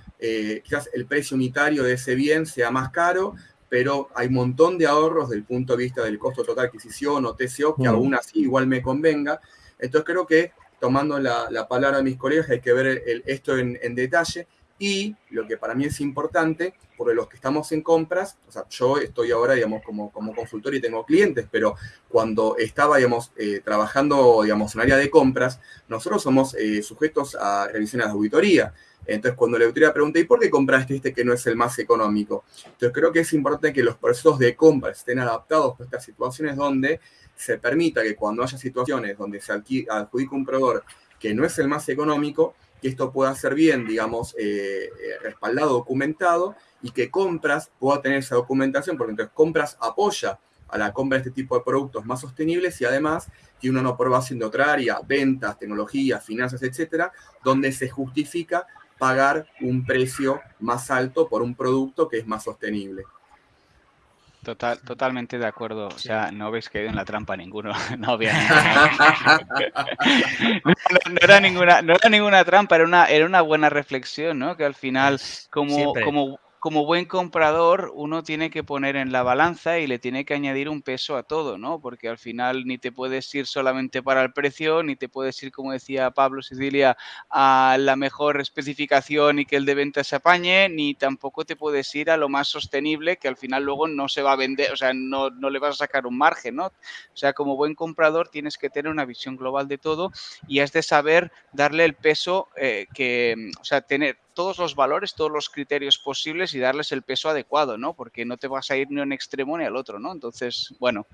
quizás el precio unitario de ese bien sea más caro, pero hay un montón de ahorros del punto de vista del costo total de adquisición o TCO que aún así igual me convenga. Entonces creo que tomando la, palabra de mis colegas hay que ver esto en, detalle y lo que para mí es importante, por los que estamos en compras, o sea, yo estoy ahora, digamos, como, como consultor y tengo clientes, pero cuando estaba, digamos, eh, trabajando, digamos, en área de compras, nosotros somos eh, sujetos a revisiones de auditoría. Entonces, cuando la autoridad pregunta, ¿y por qué compraste este que no es el más económico? Entonces, creo que es importante que los procesos de compra estén adaptados a estas situaciones donde se permita que cuando haya situaciones donde se adjudica un proveedor que no es el más económico, que esto pueda ser bien, digamos, eh, eh, respaldado, documentado, y que compras pueda tener esa documentación, porque entonces compras apoya a la compra de este tipo de productos más sostenibles y además tiene una aprobación de otra área, ventas, tecnología, finanzas, etcétera, donde se justifica pagar un precio más alto por un producto que es más sostenible. Total, totalmente de acuerdo. O sea, no ves que en la trampa ninguno. *laughs* *laughs* No, no, era ninguna, no era ninguna trampa, era una, era una buena reflexión, ¿no? Que al final, como, como, como buen comprador, uno tiene que poner en la balanza y le tiene que añadir un peso a todo, ¿no? Porque al final ni te puedes ir solamente para el precio, ni te puedes ir, como decía Pablo Sicilia, a la mejor especificación y que el de venta se apañe, ni tampoco te puedes ir a lo más sostenible, que al final luego no se va a vender, o sea, no, no le vas a sacar un margen, ¿no? O sea, como buen comprador tienes que tener una visión global de todo y has de saber darle el peso eh, que, o sea, tener todos los valores, todos los criterios posibles y darles el peso adecuado, ¿no? Porque no te vas a ir ni a un extremo ni al otro, ¿no? Entonces, bueno,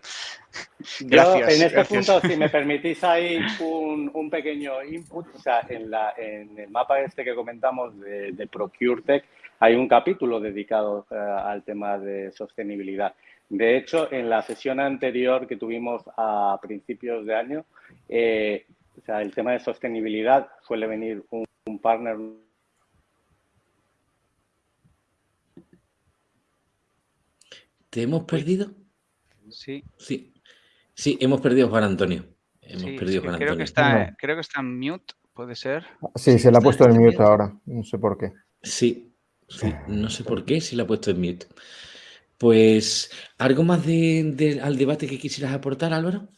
*laughs* gracias. en este punto, si me *laughs* permitís ahí un, pequeño input, o sea, en, la, en, el mapa este que comentamos de, de ProcureTech hay un capítulo dedicado eh, al tema de sostenibilidad. De hecho, en la sesión anterior que tuvimos a principios de año, eh, o sea, el tema de sostenibilidad suele venir un, un partner ¿Te hemos perdido? Sí. Sí. Sí, hemos perdido a Juan Antonio. Hemos perdido Juan creo Que está, Creo que está en mute, puede ser. Sí, se le ha puesto en mute ahora. No sé por qué. Sí, sí, no sé por qué se le ha puesto en mute. Pues, ¿algo más de, al debate que quisieras aportar, Álvaro?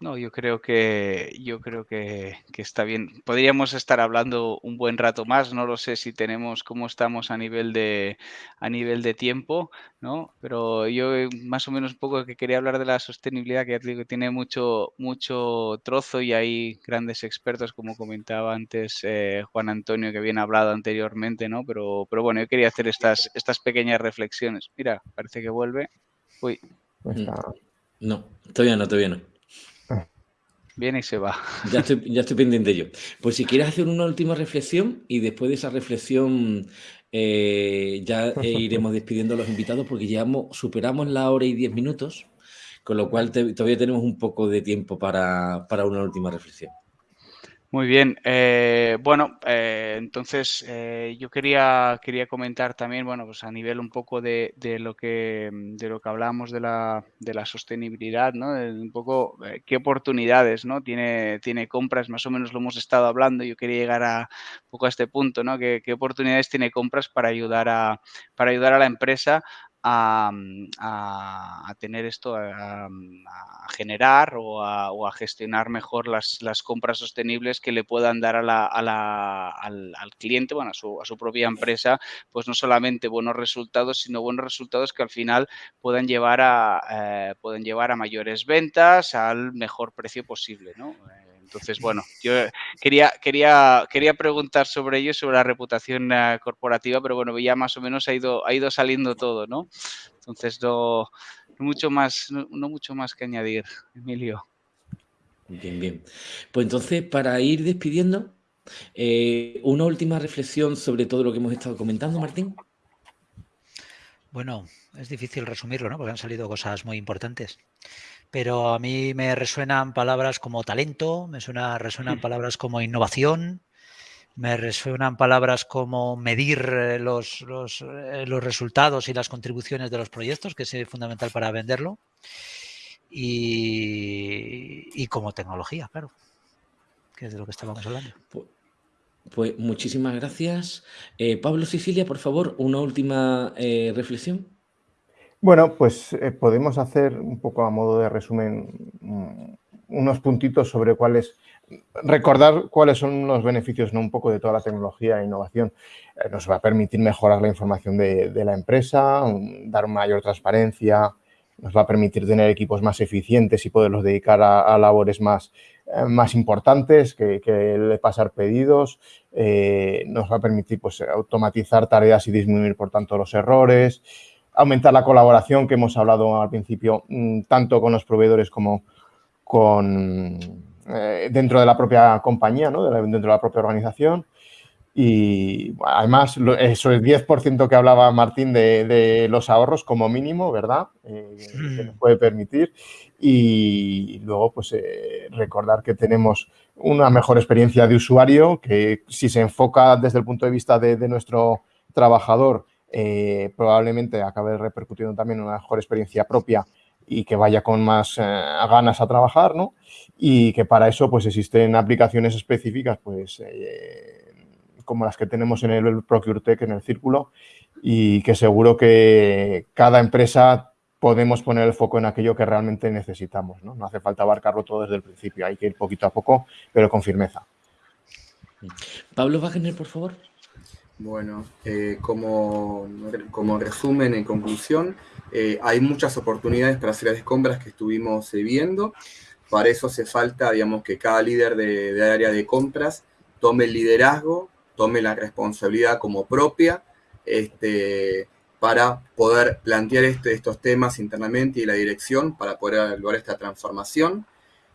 No, yo creo que yo creo que, está bien. Podríamos estar hablando un buen rato más. No lo sé si tenemos cómo estamos a nivel de a nivel de tiempo, ¿no? Pero yo eh, más o menos un poco que quería hablar de la sostenibilidad, que ya digo, tiene mucho mucho trozo y hay grandes expertos, como comentaba antes eh, Juan Antonio, que habían hablado anteriormente, ¿no? Pero pero bueno, yo quería hacer estas estas pequeñas reflexiones. Mira, parece que vuelve. Uy. No, todavía no, todavía no. Viene y se va. Ya estoy, *laughs* ya estoy pendiente yo. Pues si quieres hacer una última reflexión y después de esa reflexión eh, ya eh, *laughs* iremos despidiendo a los invitados porque ya superamos la hora y diez minutos, con lo cual todavía tenemos un poco de tiempo para, para una última reflexión. Muy bien. Eh, bueno, eh, entonces eh, yo quería, quería comentar también, bueno, pues a nivel un poco de, de lo que de lo que hablamos de la, de la sostenibilidad, ¿no? un poco qué oportunidades, ¿no? Tiene, tiene compras, más o menos lo hemos estado hablando. Yo quería llegar a un poco a este punto, ¿no? ¿Qué, qué oportunidades tiene compras para ayudar a para ayudar a la empresa Mm, a, tener esto, a, generar o a, gestionar mejor las, compras sostenibles que le puedan dar a la, al, cliente, bueno, a su, a su, propia empresa, pues no solamente buenos resultados, sino buenos resultados que al final puedan llevar a, eh, pueden llevar a mayores ventas al mejor precio posible, ¿no? Eh, entonces, bueno, yo quería, quería, quería preguntar sobre ello, sobre la reputación eh, corporativa, pero bueno, ya más o menos ha ido, ha ido saliendo todo, ¿no? Entonces, no, mucho, más, no, mucho más que añadir, Emilio. Bien, bien. Pues entonces, para ir despidiendo, eh, una última reflexión sobre todo lo que hemos estado comentando, Martín. Bueno, es difícil resumirlo, ¿no? Porque han salido cosas muy importantes pero a mí me resuenan palabras como talento, me suena, resuenan palabras como innovación, me resuenan palabras como medir eh, los, eh, los, resultados y las contribuciones de los proyectos, que es fundamental para venderlo, y, como tecnología, claro, que es de lo que estábamos hablando. Pues, muchísimas gracias. Eh, Pablo Sicilia, por favor, una última reflexión. Bueno, pues eh, podemos hacer un poco a modo de resumen mm, unos puntitos sobre cuáles, recordar cuáles son los beneficios ¿no? un poco de toda la tecnología e innovación. Eh, nos va a permitir mejorar la información de, la empresa, dar mayor transparencia, nos va a permitir tener equipos más eficientes y poderlos dedicar a, labores más, eh, más importantes que, que pasar pedidos. nos va a permitir pues, automatizar tareas y disminuir, por tanto, los errores aumentar la colaboración que hemos hablado al principio, mm, tanto con los proveedores como con eh, dentro de la propia compañía, ¿no? dentro de la propia organización. Y además, eso el 10% que hablaba Martín de, los ahorros como mínimo, ¿verdad? Eh, que nos puede permitir. Y luego, pues, eh, recordar que tenemos una mejor experiencia de usuario, que si se enfoca desde el punto de vista de nuestro trabajador, eh, probablemente acabe repercutiendo también en una mejor experiencia propia y que vaya con más eh, ganas a trabajar, ¿no? Y que para eso pues existen aplicaciones específicas pues eh, como las que tenemos en el ProcureTech, en el círculo, y que seguro que cada empresa podemos poner el foco en aquello que realmente necesitamos. No, no hace falta abarcarlo todo desde el principio, hay que ir poquito a poco, pero con firmeza. Pablo Wagner, por favor. Bueno, eh, como, como, resumen, en conclusión, eh, hay muchas oportunidades para hacer las compras que estuvimos eh, viendo. Para eso hace falta, digamos, que cada líder de, de, área de compras tome el liderazgo, tome la responsabilidad como propia, este, para poder plantear este, estos temas internamente y la dirección para poder lograr esta transformación,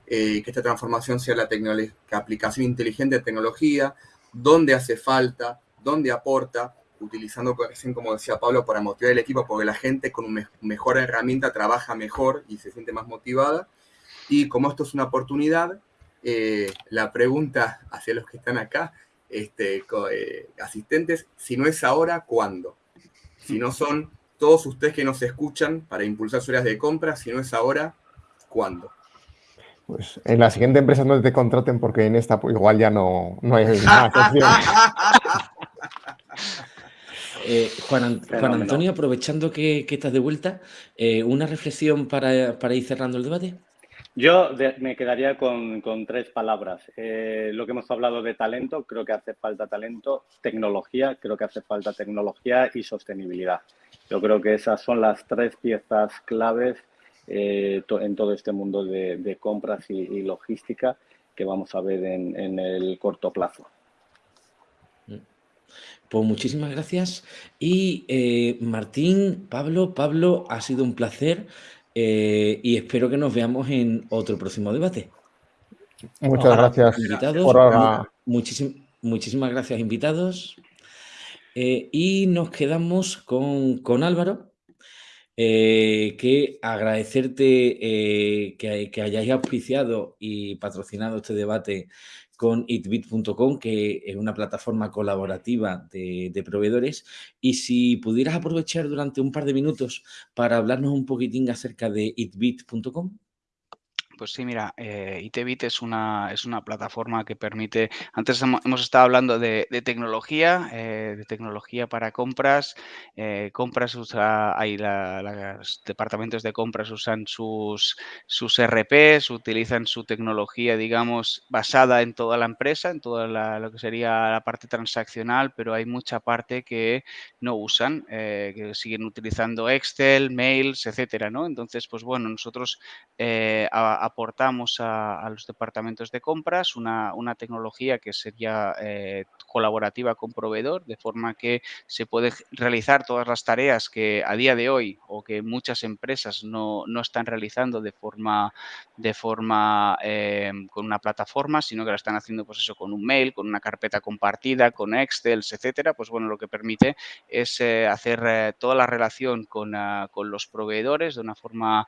que esta transformación sea la, la aplicación inteligente de tecnología, dónde hace falta, dónde aporta, utilizando, como decía Pablo, para motivar el equipo, porque la gente con una mejor herramienta trabaja mejor y se siente más motivada. Y como esto es una oportunidad, eh, la pregunta hacia los que están acá, este, eh, asistentes, si no es ahora, ¿cuándo? Si no son todos ustedes que nos escuchan para impulsar sus áreas de compra, si no es ahora, ¿cuándo? Pues en la siguiente empresa no te contraten porque en esta pues, igual ya no, no hay *laughs* más *laughs* eh, Juan, Antonio, aprovechando que, estás de vuelta, eh, ¿una reflexión para, ir cerrando el debate? Yo me quedaría con, tres palabras. Eh, lo que hemos hablado de talento, creo que hace falta talento, tecnología, creo que hace falta tecnología y sostenibilidad. Yo creo que esas son las tres piezas claves en todo este mundo de, compras y, logística que vamos a ver en el corto plazo. Pues muchísimas gracias. Y eh, Martín, Pablo, Pablo, ha sido un placer eh, y espero que nos veamos en otro próximo debate. Muchas gracias. Invitados, muchísimas gracias, invitados. Eh, y nos quedamos con, con Álvaro, que agradecerte que, que, hayáis auspiciado y patrocinado este debate con itbit.com, que es una plataforma colaborativa de, proveedores. Y si pudieras aprovechar durante un par de minutos para hablarnos un poquitín acerca de itbit.com. Pues sí, mira, eh, Itebit es una, es una plataforma que permite, antes hemos, estado hablando de, tecnología, eh, de tecnología para compras, eh, compras usa, hay los departamentos de compras usan sus, sus RPs, utilizan su tecnología, digamos, basada en toda la empresa, en toda lo que sería la parte transaccional, pero hay mucha parte que no usan, que siguen utilizando Excel, mails, etcétera, ¿no? Entonces, pues bueno, nosotros a, aportamos a, los departamentos de compras una, tecnología que sería eh, colaborativa con proveedor, de forma que se puede realizar todas las tareas que a día de hoy o que muchas empresas no, están realizando de forma, de forma eh, con una plataforma, sino que la están haciendo pues eso con un mail, con una carpeta compartida, con Excel, etcétera. Pues bueno, lo que permite es eh, hacer toda la relación con, ah, con, los proveedores de una forma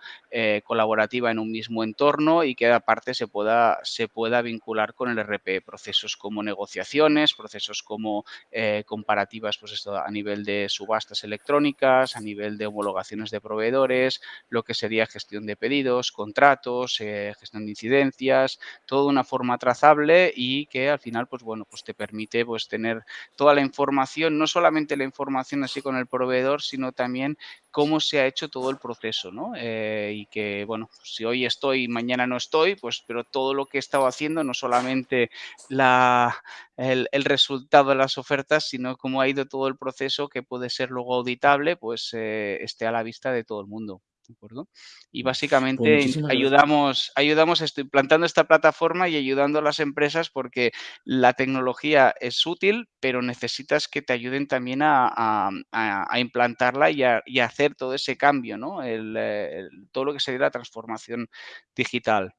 colaborativa en un mismo entorno y que aparte se pueda, se pueda vincular con el RP, procesos como negociaciones, procesos como eh, comparativas pues esto, a nivel de subastas electrónicas, a nivel de homologaciones de proveedores, lo que sería gestión de pedidos, contratos, eh, gestión de incidencias, todo una forma trazable y que al final pues bueno, pues te permite pues tener toda la información, no solamente la información así con el proveedor, sino también cómo se ha hecho todo el proceso, ¿no? Eh, y que, bueno, si hoy estoy y mañana no estoy, pues, pero todo lo que he estado haciendo, no solamente la, el, resultado de las ofertas, sino cómo ha ido todo el proceso que puede ser luego auditable, pues eh, esté a la vista de todo el mundo. Y pues básicamente ayudamos, ayudamos esto, implantando esta plataforma y ayudando a las empresas porque la tecnología es útil, pero necesitas que te ayuden también a, implantarla y a, hacer todo ese cambio, ¿no? todo lo que sería la transformación digital.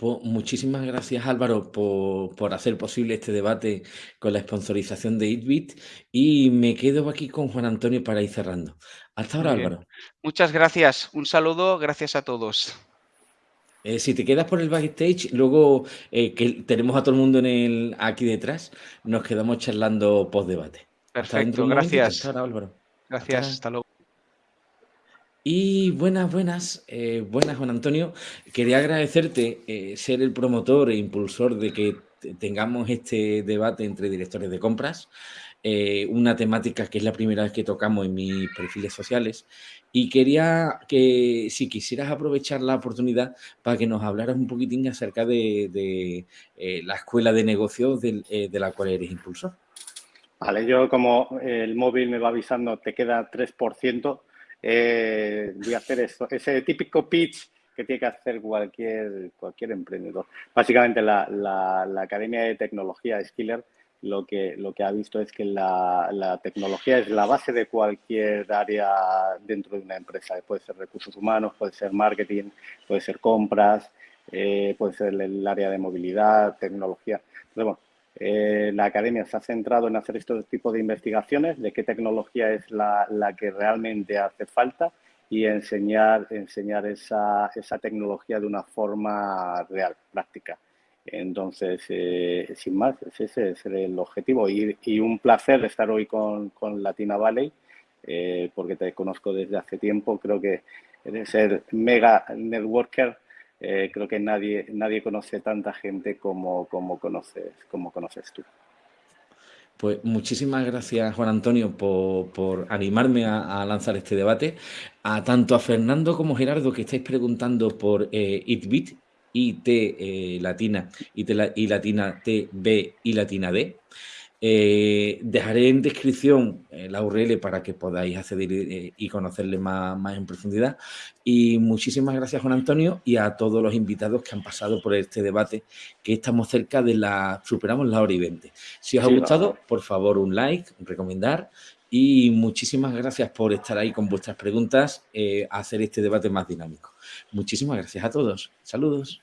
Pues muchísimas gracias Álvaro por, hacer posible este debate con la sponsorización de ItBit y me quedo aquí con Juan Antonio para ir cerrando. Hasta ahora Álvaro. Muchas gracias, un saludo, gracias a todos. Eh, si te quedas por el backstage, luego eh, que tenemos a todo el mundo en el, aquí detrás, nos quedamos charlando post debate. Perfecto, gracias. Álvaro. Gracias, hasta luego. Y buenas, buenas, eh, buenas Juan Antonio. Quería agradecerte eh, ser el promotor e impulsor de que tengamos este debate entre directores de compras, eh, una temática que es la primera vez que tocamos en mis perfiles sociales y quería que si quisieras aprovechar la oportunidad para que nos hablaras un poquitín acerca de, eh, la escuela de negocios de, la cual eres impulsor. Vale, yo como el móvil me va avisando te queda 3%, eh, voy a hacer eso, ese típico pitch que tiene que hacer cualquier, cualquier emprendedor. Básicamente la, la, Academia de Tecnología Skiller lo que, lo que ha visto es que la, la, tecnología es la base de cualquier área dentro de una empresa. Puede ser recursos humanos, puede ser marketing, puede ser compras, eh, puede ser el área de movilidad, tecnología. Entonces, bueno, eh, la academia se ha centrado en hacer este tipo de investigaciones, de qué tecnología es la, que realmente hace falta y enseñar, esa, tecnología de una forma real, práctica. Entonces, eh, sin más, ese es el objetivo. Y, un placer estar hoy con, con Latina Valley, eh, porque te conozco desde hace tiempo. Creo que eres el mega networker. Eh, creo que nadie, nadie conoce tanta gente como, como, conoces, como conoces tú. Pues muchísimas gracias, Juan Antonio, por, animarme a, lanzar este debate. A tanto a Fernando como Gerardo, que estáis preguntando por eh, ITBIT, IT eh, latina, IT y latina T, y latina D. Eh, dejaré en descripción eh, la URL para que podáis acceder eh, y conocerle más, más, en profundidad. Y muchísimas gracias, Juan Antonio, y a todos los invitados que han pasado por este debate, que estamos cerca de la... superamos la hora y 20. Si os ha gustado, por favor, un like, recomendar, y muchísimas gracias por estar ahí con vuestras preguntas, hacer este debate más dinámico. Muchísimas gracias a todos. Saludos.